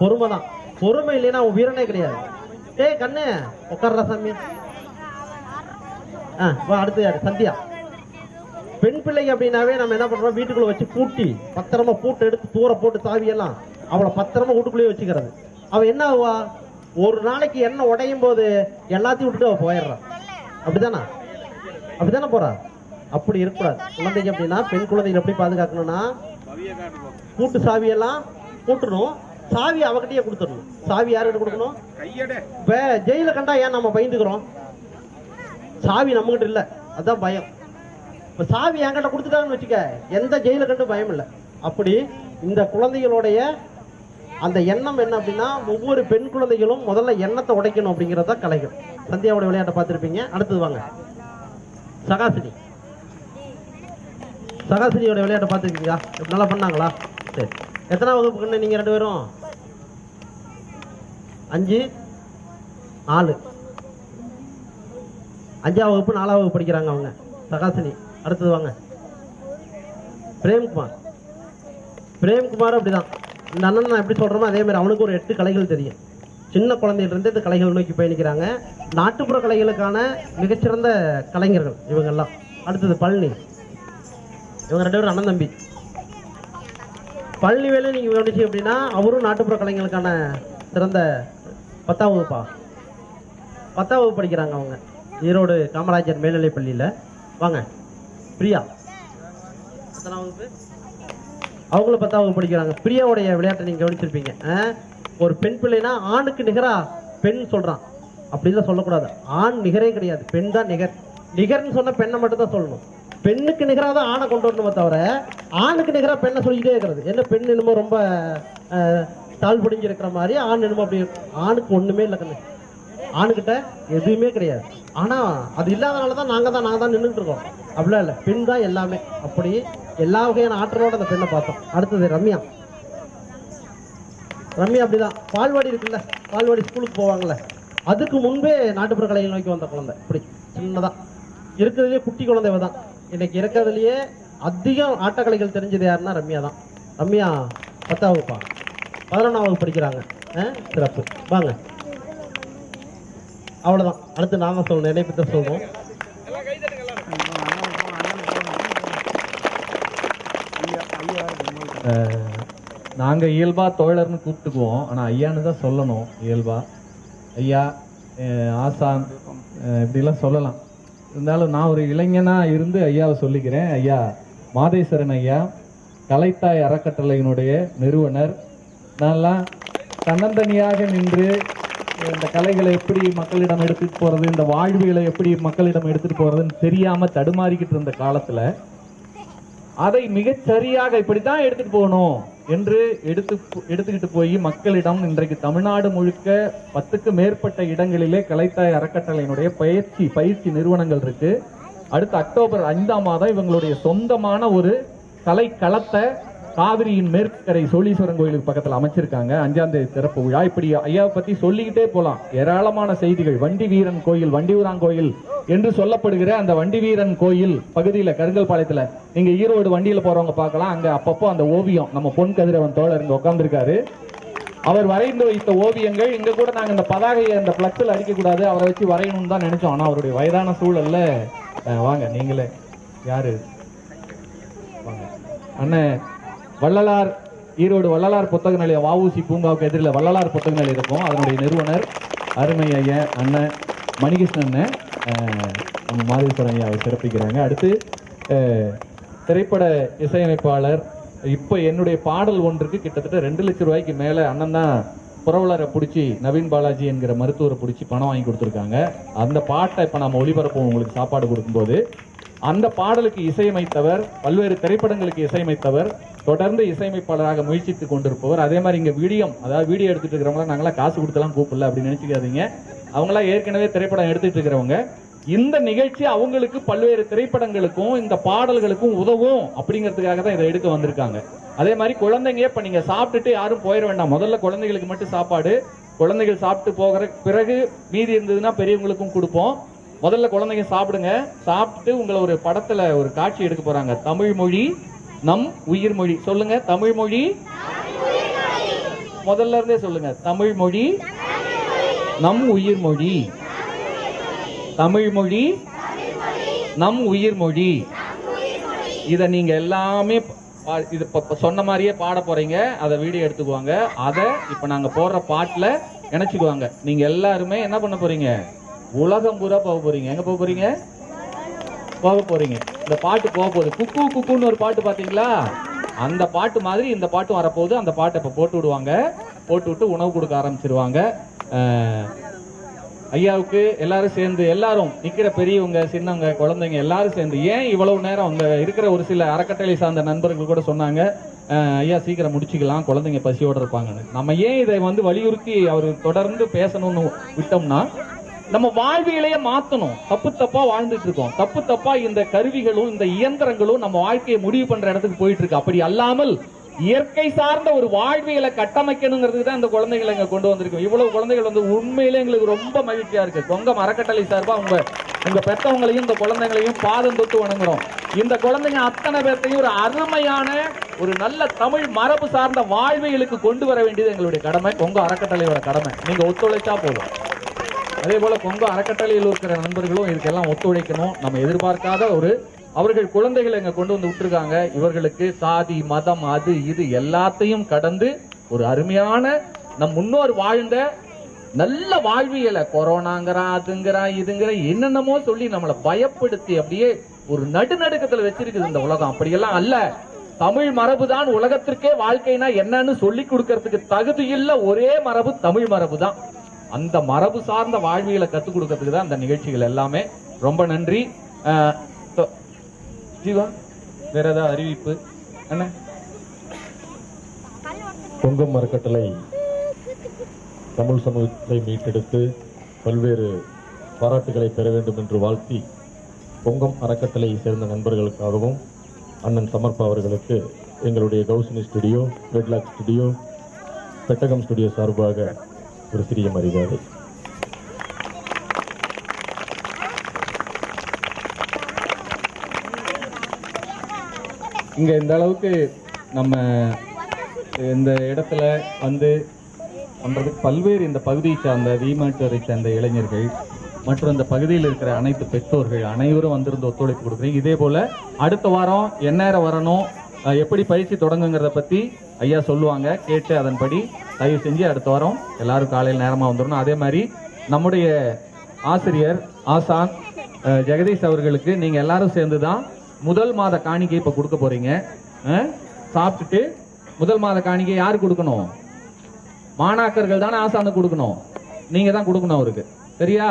பொறுமை தான். பொறுமை இல்லைன்னா உன் வீரனே கிடையாது. ஏய் கண்ணு உட்கார்றா சாமி. ஆ வா அடுத்து யாரு? சந்தியா. பெண் பிள்ளைங்க அப்படின்னாவே நம்ம என்ன பண்றோம்? வீட்டுக்குள்ள வச்சு பூட்டி பத்திரமா பூட்டு எடுத்து தூர போட்டு சாவியெல்லாம் அவளை பத்திரமா வீட்டுக்குள்ளேயே வச்சுக்கிறது. அவ என்ன ஆவா? ஒரு நாளைக்கு எண்ணெய் உடையும் போது எல்லாத்தையும் விட்டுட்டு அவ போயிடுறான் அப்படிதானா அப்படிதானே போறா? அப்படி இருக்கக்கூடாது. குழந்தைங்க அப்படின்னா பெண் குழந்தைகளை எப்படி பாதுகாக்கணும்னா கூட்டு சாவியெல்லாம் கூட்டணும். சாவி அவகிட்டயே கொடுத்துடணும். சாவி யாருக்கிட்ட கொடுக்கணும்? இப்ப ஜெயில கண்டா ஏன் நம்ம பயந்துக்கிறோம்? சாவி நம்மகிட்ட இல்ல. அதுதான் பயம். இப்ப சாவி என்கிட்ட கொடுத்துட்டாங்கன்னு வச்சுக்க எந்த ஜெயில கண்டு பயம் இல்லை. அப்படி இந்த குழந்தைகளுடைய அந்த எண்ணம் என்ன அப்படின்னா ஒவ்வொரு பெண் குழந்தைகளும் முதல்ல எண்ணத்தை உடைக்கணும் அப்படிங்கறத கலைகள். சந்தியாவோட விளையாட்டை பார்த்துருப்பீங்க. அடுத்தது வாங்க. சகாசினி. சகாசினியோட விளையாட்டை பார்த்துருக்கீங்களா? நல்லா பண்ணாங்களா? சரி. எத்தனை வகுப்புக்குன்னு நீங்க ரெண்டு பேரும்? அஞ்சு? நாலு. அஞ்சாவது வகுப்பு நாலாவது வகுப்பு படிக்கிறாங்க அவங்க. சகாசினி. அடுத்தது வாங்க. பிரேம்குமார். பிரேம்குமார் அப்படிதான். இந்த அண்ணன் நான் எப்படி சொல்கிறோமோ அதே மாதிரி அவனுக்கு ஒரு எட்டு கலைகள் தெரியும். சின்ன குழந்தையிலிருந்து இந்த கலைகள் நோக்கி பயணிக்கிறாங்க. நாட்டுப்புற கலைகளுக்கான மிகச்சிறந்த கலைஞர்கள் இவங்கெல்லாம். அடுத்தது பழனி. இவங்க ரெண்டு பேரும் அண்ணன் தம்பி. பழனி வேலை நீங்கள் கவனிச்சு அப்படின்னா அவரும் நாட்டுப்புற கலைஞர்களுக்கான சிறந்த பத்தாம் வகுப்பா? பத்தாம் வகுப்பு படிக்கிறாங்க அவங்க. ஈரோடு காமராஜர் மேல்நிலைப் பள்ளியில். வாங்க. பிரியா. எத்தனாம் வகுப்பு? அவங்களும் பத்தாம் வகுப்பு படிக்கிறாங்க. பிரியாவுடைய விளையாட்டை நீங்கள் கவனிச்சிருப்பீங்க. ஒரு பெண் பிள்ளைனா ஆணுக்கு நிகரா பெண் சொல்றான். அப்படிலாம் சொல்லக்கூடாது. ஆண் நிகரே கிடையாது. பெண் தான் நிகர். நிகர்னு சொன்ன பெண்ணை மட்டும் தான் சொல்லணும். பெண்ணுக்கு நிகராக தான் ஆணை கொண்டு வரணுமே தவிர ஆணுக்கு நிகராக பெண்ணை சொல்லிக்கிட்டே இருக்கிறது. என்ன பெண் என்னமோ ரொம்ப தாழ் புடிஞ்சிருக்கிற மாதிரி ஆண் என்னமோ அப்படி ஆணுக்கு ஒண்ணுமே இல்லை கண்ணு. ஆணுக்கிட்ட எதுவுமே கிடையாது. ஆனால் அது இல்லாதனால தான் நாங்கள் தான் நாங்கள் தான் நின்றுட்டு இருக்கோம். அப்படிலாம் இல்லை. பெண் தான் எல்லாமே. அப்படி எல்லா வகையான ஆற்றலோட அந்த பெண்ணை பார்த்தோம். அடுத்தது ரம்யா. ரம்யா அப்படிதான். பால்வாடி இருக்குல்ல பால்வாடி ஸ்கூலுக்கு போவாங்கல்ல. அதுக்கு முன்பே நாட்டுப்புற கலையை நோக்கி வந்த குழந்தை. இப்படி சின்னதா. இருக்கிறதுலே குட்டி குழந்தை தான் இன்னைக்கு இருக்கிறதுலயே அதிகம் ஆட்டக்கலைகள் தெரிஞ்சது யாருன்னா ரம்யா தான். ரம்யா பத்தாம் வகுப்பா? பதினொன்றாம் வகுப்பு படிக்கிறாங்க. சிறப்பு. வாங்க. அவ்வளவுதான். அடுத்து நாம சொல்லணும் என்னை பற்றி சொல்லணும் நாங்கள் இயல்பாக தோழர்னு கூப்பிட்டுக்குவோம். ஆனால் ஐயான்னு தான் சொல்லணும் இயல்பா. ஐயா ஆசான் இப்படிலாம் சொல்லலாம். இருந்தாலும் நான் ஒரு இளைஞனாக இருந்து ஐயாவை சொல்லிக்கிறேன். ஐயா மாதேஸ்வரன் ஐயா கலைத்தாய் அறக்கட்டளையினுடைய நிறுவனர். நான்லாம் தன்னந்தனியாக நின்று இந்த கலைகளை எப்படி மக்களிடம் எடுத்துகிட்டு போகிறது இந்த வாழ்வுகளை எப்படி மக்களிடம் எடுத்துகிட்டு போகிறதுன்னு தெரியாமல் தடுமாறிக்கிட்டு இருந்த காலத்தில் அதை மிகச்சரியாக இப்படி இப்படித்தான் எடுத்துகிட்டு போகணும். என்று எடுத்து எடுத்துக்கிட்டு போய் மக்களிடம் இன்றைக்கு தமிழ்நாடு முழுக்க பத்துக்கு மேற்பட்ட இடங்களிலே கலைத்தாய் அறக்கட்டளையினுடைய பயிற்சி பயிற்சி நிறுவனங்கள் இருக்கு. அடுத்த அக்டோபர் ஐந்தாம் மாதம் இவங்களுடைய சொந்தமான ஒரு கலை களத்தை காவிரியின் மேற்கரை சோழீஸ்வரன் கோயிலுக்கு பக்கத்தில் அமைச்சிருக்காங்க. அஞ்சாம் தேதி திறப்பு விழா. இப்படி ஐயாவை பத்தி சொல்லிக்கிட்டே போலாம். ஏராளமான செய்திகள். வண்டி வீரன் கோயில் வண்டியூரான் கோயில் என்று சொல்லப்படுகிற அந்த வண்டி வீரன் கோயில் பகுதியில் கருங்கல் பாளையத்தில் நீங்க ஈரோடு வண்டியில் போறவங்க பார்க்கலாம். அங்க அப்பப்போ அந்த ஓவியம் நம்ம பொன் கதிரவன் தோழர் இங்க உட்காந்துருக்காரு அவர் வரைந்து வைத்த ஓவியங்கள் இங்க கூட நாங்க இந்த பதாகையை அந்த பிளக்ஸில் அடிக்க கூடாது அவரை வச்சு வரையணும்னு தான் நினைச்சோம். ஆனா அவருடைய வயதான சூழல்ல வாங்க நீங்களே யாரு? வாங்க. அண்ணன் வள்ளலார் ஈரோடு வள்ளலார் புத்தக நிலையம் வஉசி பூங்காவுக்கு எதிரில் வள்ளலார் புத்தக நிலையம் இருக்கும். அதனுடைய நிறுவனர் அருமை ஐயன் அண்ணன் மணிகிருஷ்ணன் அண்ணன் நம்ம மாதேஸ்வரன் ஐயாவை சிறப்பிக்கிறாங்க. அடுத்து திரைப்பட இசையமைப்பாளர் இப்போ என்னுடைய பாடல் ஒன்றுக்கு கிட்டத்தட்ட ரெண்டு லட்சம் ரூபாய்க்கு மேலே அண்ணன் தான் புரவலரை பிடிச்சி நவீன் பாலாஜி என்கிற மருத்துவரை பிடிச்சி பணம் வாங்கி கொடுத்துருக்காங்க. அந்த பாட்டை இப்போ நம்ம ஒளிபரப்போம் உங்களுக்கு சாப்பாடு கொடுக்கும்போது அந்த பாடலுக்கு இசையமைத்தவர் பல்வேறு திரைப்படங்களுக்கு இசையமைத்தவர் தொடர்ந்து இசையமைப்பாளராக முயற்சித்து கொண்டிருப்பவர். அதே மாதிரி இங்கே வீடியம் அதாவது வீடியோ எடுத்துகிட்டு இருக்கிறவங்களாம் நாங்களாம் காசு கொடுத்தலாம் கூப்பிடல அப்படின்னு நினச்சிக்காதீங்க. அவங்களாம் ஏற்கனவே திரைப்படம் எடுத்துகிட்டு இருக்கிறவங்க. இந்த நிகழ்ச்சி அவங்களுக்கு பல்வேறு திரைப்படங்களுக்கும் இந்த பாடல்களுக்கும் உதவும் அப்படிங்கிறதுக்காக தான் இதை எடுக்க வந்திருக்காங்க. அதே மாதிரி குழந்தைங்க இப்போ நீங்கள் சாப்பிட்டுட்டு யாரும் போயிட வேண்டாம். முதல்ல குழந்தைகளுக்கு மட்டும் சாப்பாடு. குழந்தைகள் சாப்பிட்டு போகிற பிறகு மீதி இருந்ததுன்னா பெரியவங்களுக்கும் கொடுப்போம். முதல்ல குழந்தைங்க சாப்பிடுங்க. சாப்பிட்டு உங்களை ஒரு படத்துல ஒரு காட்சி எடுக்க போறாங்க. தமிழ் மொழி நம் உயிர் மொழி. சொல்லுங்க தமிழ் மொழி முதல்ல இருந்தே சொல்லுங்க. தமிழ் மொழி நம் உயிர் மொழி. தமிழ் மொழி நம் உயிர் மொழி. இத நீங்க எல்லாமே பா- இது சொன்ன மாதிரியே பாட போறீங்க. அதை வீடியோ எடுத்துக்குவாங்க. அதை இப்ப நாங்க போடுற பாட்டுல இணைச்சுக்குவாங்க நீங்க எல்லாருமே என்ன பண்ண போறீங்க? உலகம் பூரா போக போறீங்க. எங்க போக போறீங்க? போக போறீங்க. இந்த பாட்டு போக போகுது. குக்கு குக்குன்னு ஒரு பாட்டு பாத்தீங்களா? அந்த பாட்டு மாதிரி இந்த பாட்டும் வரப்போகுது. அந்த பாட்டை இப்போ போட்டு விடுவாங்க. போட்டு விட்டு உணவு கொடுக்க ஆரம்பிச்சிருவாங்க. ஐயாவுக்கு எல்லாரும் சேர்ந்து எல்லாரும் நிக்கிற பெரியவங்க சின்னவங்க குழந்தைங்க எல்லாரும் சேர்ந்து ஏன் இவ்வளவு நேரம் அங்க இருக்கிற ஒரு சில அறக்கட்டளை சார்ந்த நண்பர்கள் கூட சொன்னாங்க ஐயா சீக்கிரம் முடிச்சுக்கலாம். குழந்தைங்க பசியோட இருப்பாங்கன்னு. நம்ம ஏன் இதை வந்து வலியுறுத்தி அவர் தொடர்ந்து பேசணும்னு விட்டோம்னா நம்ம வாழ்வியலையே மாத்தணும். தப்பு தப்பா வாழ்ந்துட்டு இருக்கோம். தப்பு தப்பா இந்த கருவிகளும் இந்த இயந்திரங்களும் நம்ம வாழ்க்கையை முடிவு பண்ற இடத்துக்கு போயிட்டு இருக்கு. அப்படி அல்லாமல் இயற்கை சார்ந்த ஒரு வாழ்வியலை கட்டமைக்கணுங்கிறதுக்கு தான் இந்த குழந்தைகளை இங்க கொண்டு வந்திருக்கோம். இவ்வளவு குழந்தைகள் வந்து உண்மையிலே எங்களுக்கு ரொம்ப மகிழ்ச்சியா இருக்கு. கொங்க அறக்கட்டளை சார்பா உங்க உங்க பெற்றவங்களையும் இந்த குழந்தைங்களையும் பாதம் தொட்டு வணங்குறோம். இந்த குழந்தைங்க அத்தனை பேர்த்தையும் ஒரு அருமையான ஒரு நல்ல தமிழ் மரபு சார்ந்த வாழ்வியலுக்கு கொண்டு வர வேண்டியது எங்களுடைய கடமை. கொங்க அறக்கட்டளையோட கடமை. நீங்க ஒத்துழைச்சா போதும். அதே போல கொங்கு அறக்கட்டளையில் இருக்கிற நண்பர்களும் இதுக்கெல்லாம் ஒத்துழைக்கணும். நம்ம எதிர்பார்க்காத ஒரு அவர்கள் குழந்தைகளை இங்க கொண்டு வந்து விட்டுருக்காங்க. இவர்களுக்கு சாதி மதம் அது இது எல்லாத்தையும் கடந்து ஒரு அருமையான நம் முன்னோர் வாழ்ந்த நல்ல வாழ்வியலை கொரோனாங்கிறான் அதுங்கிறான் இதுங்கிற என்னென்னமோ சொல்லி நம்மளை பயப்படுத்தி அப்படியே ஒரு நடுநடுக்கத்துல வச்சிருக்குது இந்த உலகம். அப்படியெல்லாம் அல்ல. தமிழ் மரபு தான் உலகத்திற்கே வாழ்க்கைனா என்னன்னு சொல்லி கொடுக்கறதுக்கு தகுதியுள்ள ஒரே மரபு தமிழ் மரபு தான் அந்த மரபு சார்ந்த வாழ்வியலை கத்துக் கொடுக்கறதுக்கு தான் அந்த நிகழ்ச்சிகள் எல்லாமே. ரொம்ப நன்றி. ஜீவா வேற ஏதாவது அறிவிப்பு? என்ன கொங்கம் அறக்கட்டளை தமிழ் சமூகத்தை மீட்டெடுத்து பல்வேறு பாராட்டுகளை பெற வேண்டும் என்று வாழ்த்தி கொங்கம் அறக்கட்டளை சேர்ந்த நண்பர்களுக்காகவும் அண்ணன் சமர்ப்பா அவர்களுக்கு எங்களுடைய கௌசினி ஸ்டுடியோ ரெட்லாக் ஸ்டுடியோ பெட்டகம் ஸ்டுடியோ சார்பாக ஒரு சிறிய மரியாதை. இங்க இந்த அளவுக்கு நம்ம இந்த இடத்துல வந்து பண்றதுக்கு பல்வேறு இந்த பகுதியை சார்ந்த வீமாட்டுவரை சேர்ந்த இளைஞர்கள் மற்றும் இந்த பகுதியில் இருக்கிற அனைத்து பெற்றோர்கள் அனைவரும் வந்திருந்து ஒத்துழைப்பு கொடுக்குறீங்க. இதே போல அடுத்த வாரம் எந்நேரம் வரணும். எப்படி பயிற்சி தொடங்குங்கிறத பத்தி ஐயா சொல்லுவாங்க கேட்டு அதன்படி தயவு செஞ்சு அடுத்த வாரம் எல்லாரும் காலையில் நேரமாக வந்துடணும். அதே மாதிரி நம்முடைய ஆசிரியர் ஆசான் ஜெகதீஷ் அவர்களுக்கு நீங்கள் எல்லாரும் சேர்ந்து தான் முதல் மாத காணிக்கை இப்போ கொடுக்க போறீங்க. சாப்பிட்டுட்டு முதல் மாத காணிக்கை யாரு கொடுக்கணும்? மாணாக்கர்கள் தானே ஆசாந்து கொடுக்கணும். நீங்க தான் கொடுக்கணும் அவருக்கு. சரியா?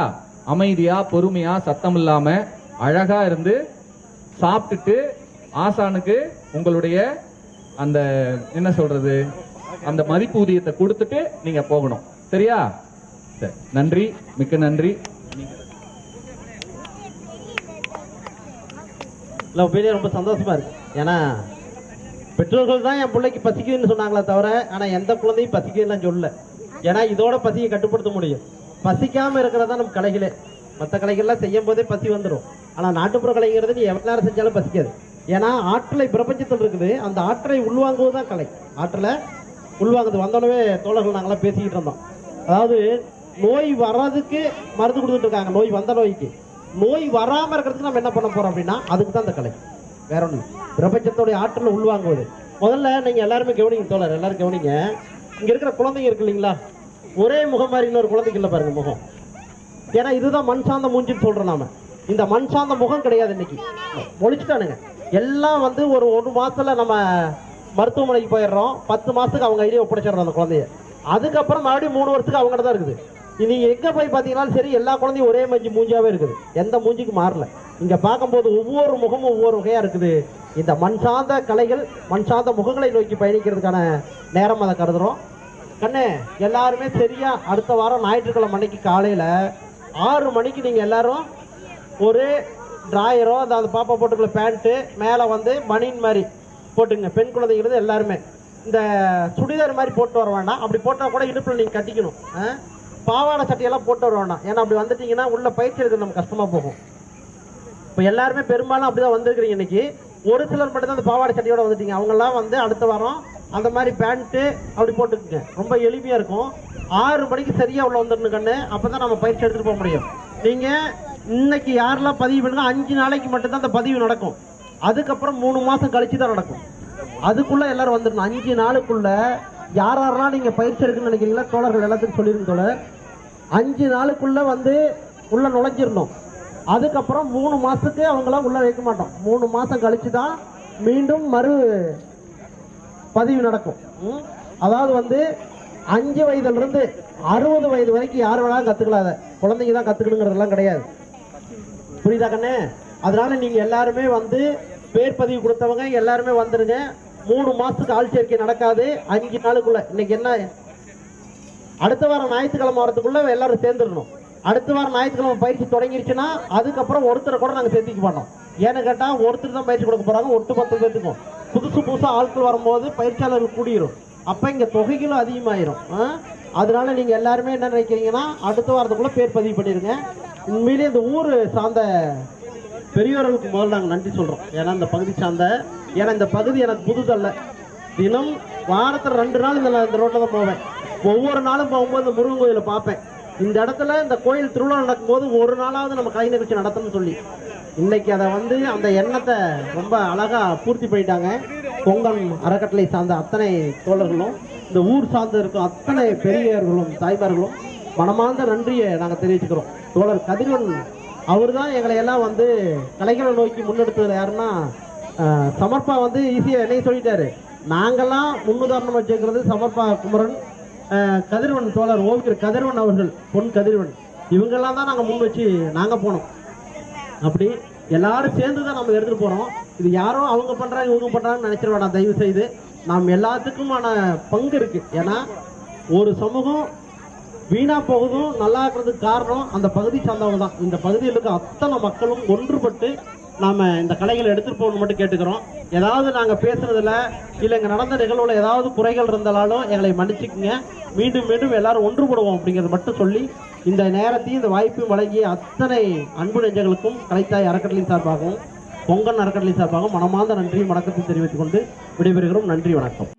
அமைதியா பொறுமையா சத்தம் இல்லாம அழகா இருந்து சாப்பிட்டுட்டு ஆசானுக்கு உங்களுடைய அந்த என்ன சொல்றது? அந்த மதிப்பூதியத்தை கொடுத்துட்டு நீங்க போகணும். சரியா? சரி. நன்றி. மிக்க நன்றி. இல்லை உண்மையிலேயே ரொம்ப சந்தோஷமா இருக்கு. ஏன்னா பெற்றோர்கள் தான் என் பிள்ளைக்கு பசிக்குதுன்னு சொன்னாங்களே தவிர ஆனால் எந்த குழந்தையும் பசிக்குதுன்னு சொல்லல. ஏன்னா இதோட பசியை கட்டுப்படுத்த முடியும். பசிக்காம இருக்கிறதா நம்ம கலைகளே. மற்ற கலைகள்லாம் செய்யும் போதே பசி வந்துடும் ஆனால் நாட்டுப்புற கலைங்கிறது நீ எவ்வளோ நேரம் செஞ்சாலும் பசிக்காது. ஏன்னா ஆற்றலை பிரபஞ்சத்தில் இருக்குது. அந்த ஆற்றலை உள்வாங்குவது தான் கலை. ஆற்றலை உள்வாங்குது வந்தோடனே தோழர்கள் நாங்களாம் பேசிக்கிட்டு இருந்தோம். அதாவது நோய் வர்றதுக்கு மருந்து கொடுத்துட்டு இருக்காங்க. நோய் வந்த நோய்க்கு. நோய் வராமல் இருக்கிறதுக்கு நம்ம என்ன பண்ண போறோம் அப்படின்னா அதுக்கு தான் இந்த கலை. வேற ஒன்று பிரபஞ்சத்தோடைய ஆற்றலை உள்வாங்குவது. முதல்ல நீங்க எல்லாருமே கவனிங்க தோழர் எல்லாரும் கவனிங்க. இங்க இருக்கிற குழந்தைங்க இருக்கு இல்லைங்களா? ஒரே முகம் மாதிரி இன்னொரு குழந்தைக்கு இல்லை பாருங்க முகம். ஏன்னா இதுதான் மண் சார்ந்த மூஞ்சின்னு சொல்றோம் நாம. இந்த மண் சார்ந்த முகம் கிடையாது இன்னைக்கு. ஒழிச்சுட்டானுங்க எல்லாம் வந்து ஒரு ஒரு மாசத்துல நம்ம மருத்துவமனைக்கு போயிடுறோம். பத்து மாசத்துக்கு அவங்க ஐடியா ஒப்படைச்சிடுறோம் அந்த குழந்தைய. அதுக்கப்புறம் மறுபடியும் மூணு வருஷத்துக்கு அவங்கள்ட்ட தான் இருக்குது. இனி எங்கே போய் பாத்தீங்கன்னாலும் சரி எல்லா குழந்தையும் ஒரே மஞ்சி மூஞ்சாவே இருக்குது. எந்த மூஞ்சிக்கு மாறல. இங்கே பார்க்கும்போது ஒவ்வொரு முகமும் ஒவ்வொரு வகையாக இருக்குது. இந்த மண் சார்ந்த கலைகள் மண் சார்ந்த முகங்களை நோக்கி பயணிக்கிறதுக்கான நேரம் அதை கருதுறோம். கண்ணே எல்லாருமே சரியா அடுத்த வாரம் ஞாயிற்றுக்கிழமை மணிக்கு காலையில் ஆறு மணிக்கு நீங்கள் எல்லாரும் ஒரு டிராயரோ அந்த அந்த பாப்பா போட்டுக்குள்ள பேண்ட்டு மேலே வந்து பனின் மாதிரி போட்டுங்க. பெண் குழந்தைங்கிறது எல்லாருமே. இந்த சுடிதார் மாதிரி போட்டு வர வேண்டாம். அப்படி போட்டால் கூட இடுப்பில் நீங்கள் கட்டிக்கணும். பாவாடை சட்டையெல்லாம் போட்டு வர வேண்டாம். ஏன்னா அப்படி வந்துட்டீங்கன்னா உள்ள பயிற்சி எடுக்க நம்ம கஷ்டமாக போகும். இப்போ எல்லாருமே பெரும்பாலும் அப்படிதான் வந்திருக்கிறீங்க இன்னைக்கு. ஒரு சிலர் மட்டும் தான் அந்த பாவாடை சட்டையோட வந்துட்டீங்க. அவங்கெல்லாம் வந்து அடுத்த வாரம் அந்த மாதிரி பேண்ட்டு அப்படி போட்டுக்குங்க. ரொம்ப எளிமையாக இருக்கும். ஆறு மணிக்கு சரியாக உள்ள வந்துடணும் கண்ணு. அப்போ தான் நம்ம பயிற்சி எடுத்துகிட்டு போக முடியும். நீங்கள் இன்னைக்கு யாரெல்லாம் பதிவு பண்ணுங்க? அஞ்சு நாளைக்கு மட்டும்தான் அந்த பதிவு நடக்கும். அதுக்கப்புறம் மூணு மாதம் கழிச்சு தான் நடக்கும். அதுக்குள்ள எல்லாரும் வந்துடணும். அஞ்சு நாளுக்குள்ள யார் யாரெல்லாம் நீங்க பயிற்சி எடுக்கணும்னு நினைக்கிறீங்களா தோழர்கள் எல்லாத்துக்கும் சொல்லிருங்க தோழர். அஞ்சு நாளுக்குள்ள வந்து உள்ள நுழைஞ்சிடணும். அதுக்கப்புறம் மூணு மாசத்துக்கு அவங்களாம் உள்ள வைக்க மாட்டோம். மூணு மாசம் கழிச்சு தான் மீண்டும் மறு பதிவு நடக்கும். அதாவது வந்து அஞ்சு வயதுல இருந்து அறுபது வயது வரைக்கும் யார் வேணாலும் கத்துக்கலாம் அதை. குழந்தைங்க தான் கத்துக்கணுங்கிறதெல்லாம் கிடையாது. புரியுதா கண்ணே? அதனால நீங்க எல்லாருமே வந்து பேர் பதிவு கொடுத்தவங்க எல்லாருமே வந்துருங்க. மூணு மாசத்துக்கு ஆள் சேர்க்கை நடக்காது. அஞ்சு நாளுக்குள்ள. இன்னைக்கு என்ன? அடுத்த வாரம் ஞாயிற்றுக்கிழமை வரதுக்குள்ள எல்லாரும் சேர்ந்துடணும். அடுத்த வாரம் ஞாயிற்றுக்கிழமை பயிற்சி தொடங்கிருச்சுன்னா அதுக்கப்புறம் ஒருத்தரை கூட நாங்கள் சேர்த்திக்க மாட்டோம். ஏன்னு கேட்டால் ஒருத்தர் தான் பயிற்சி கொடுக்க போறாங்க. ஒட்டு பத்து பேத்துக்கும் புதுசு புதுசாக ஆட்கள் வரும்போது பயிற்சியாளர்கள் கூடிரும். அப்போ இங்கே தொகைகளும் அதிகமாயிரும். அதனால நீங்கள் எல்லாருமே என்ன நினைக்கிறீங்கன்னா அடுத்த வாரத்துக்குள்ளே பேர் பதிவு பண்ணிடுங்க. உண்மையிலேயே இந்த ஊர் சார்ந்த பெரியவர்களுக்கு முதல்ல நாங்கள் நன்றி சொல்கிறோம் ஏன்னா இந்த பகுதி சார்ந்த ஏன்னா இந்த பகுதி எனக்கு புதுதல்ல தினம் வாரத்தில் ரெண்டு நாள் இந்த இந்த ரோட்டில் தான் போவேன். ஒவ்வொரு நாளும் போகும்போது இந்த முருகன் கோயிலை பார்ப்பேன். இந்த இடத்துல இந்த கோயில் திருவிழா நடக்கும்போது ஒரு நாளாவது நம்ம கலை நிகழ்ச்சி நடத்தணும்னு சொல்லி. இன்னைக்கு அதை வந்து அந்த எண்ணத்தை ரொம்ப அழகாக பூர்த்தி பண்ணிட்டாங்க. பொங்கல் அறக்கட்டளை சார்ந்த அத்தனை தோழர்களும் இந்த ஊர் சார்ந்து இருக்கும் அத்தனை பெரியவர்களும் தாய்மார்களும் மனமார்ந்த நன்றியை நாங்கள் தெரிவிச்சுக்கிறோம். தோழர் கதிரவன் அவர் தான் எங்களை எல்லாம் வந்து கலைகளை நோக்கி முன்னெடுத்தது யாருன்னா சமர்ப்பா வந்து ஈஸியாக என்னையும் சொல்லிட்டாரு. நாங்கள்லாம் முன்னுதாரணம் வச்சுக்கிறது சமர்ப்பா குமரன் கதிர்வன் தோழர் ஓவியர் கதிர்வன் அவர்கள் பொன் கதிர்வன். இவங்கெல்லாம் தான் நாங்கள் முன் வச்சு நாங்கள் போனோம். அப்படி எல்லாரும் சேர்ந்து தான் நம்ம எடுத்துகிட்டு போகிறோம் இது யாரோ அவங்க பண்ணுறாங்க இவங்க பண்ணுறாங்கன்னு நினைச்சிட வேண்டாம் தயவு செய்து. நாம் எல்லாத்துக்குமான பங்கு இருக்குது ஏன்னா ஒரு சமூகம் வீணா போகுதும் நல்லா இருக்கிறதுக்கு காரணம் அந்த பகுதி சார்ந்தவங்க தான். இந்த பகுதியில் இருக்க அத்தனை மக்களும் ஒன்றுபட்டு நாம இந்த கலைகளை எடுத்துட்டு போகணும் மட்டும் கேட்டுக்கிறோம். ஏதாவது நாங்க பேசுனதுல இல்லை இங்கே நடந்த நிகழ்வுல ஏதாவது குறைகள் இருந்தாலும் எங்களை மன்னிச்சுக்குங்க. மீண்டும் மீண்டும் எல்லாரும் ஒன்றுபடுவோம் அப்படிங்கறத மட்டும் சொல்லி இந்த நேரத்தையும் இந்த வாய்ப்பையும் வழங்கிய அத்தனை அன்பு நெஞ்சங்களுக்கும் கலைத்தாய் அறக்கட்டளை சார்பாகவும் பொங்கல் அறக்கட்டளை சார்பாகவும் மனமார்ந்த நன்றியும் வணக்கத்தை தெரிவித்துக் கொண்டு விடைபெறுகிறோம். நன்றி வணக்கம்.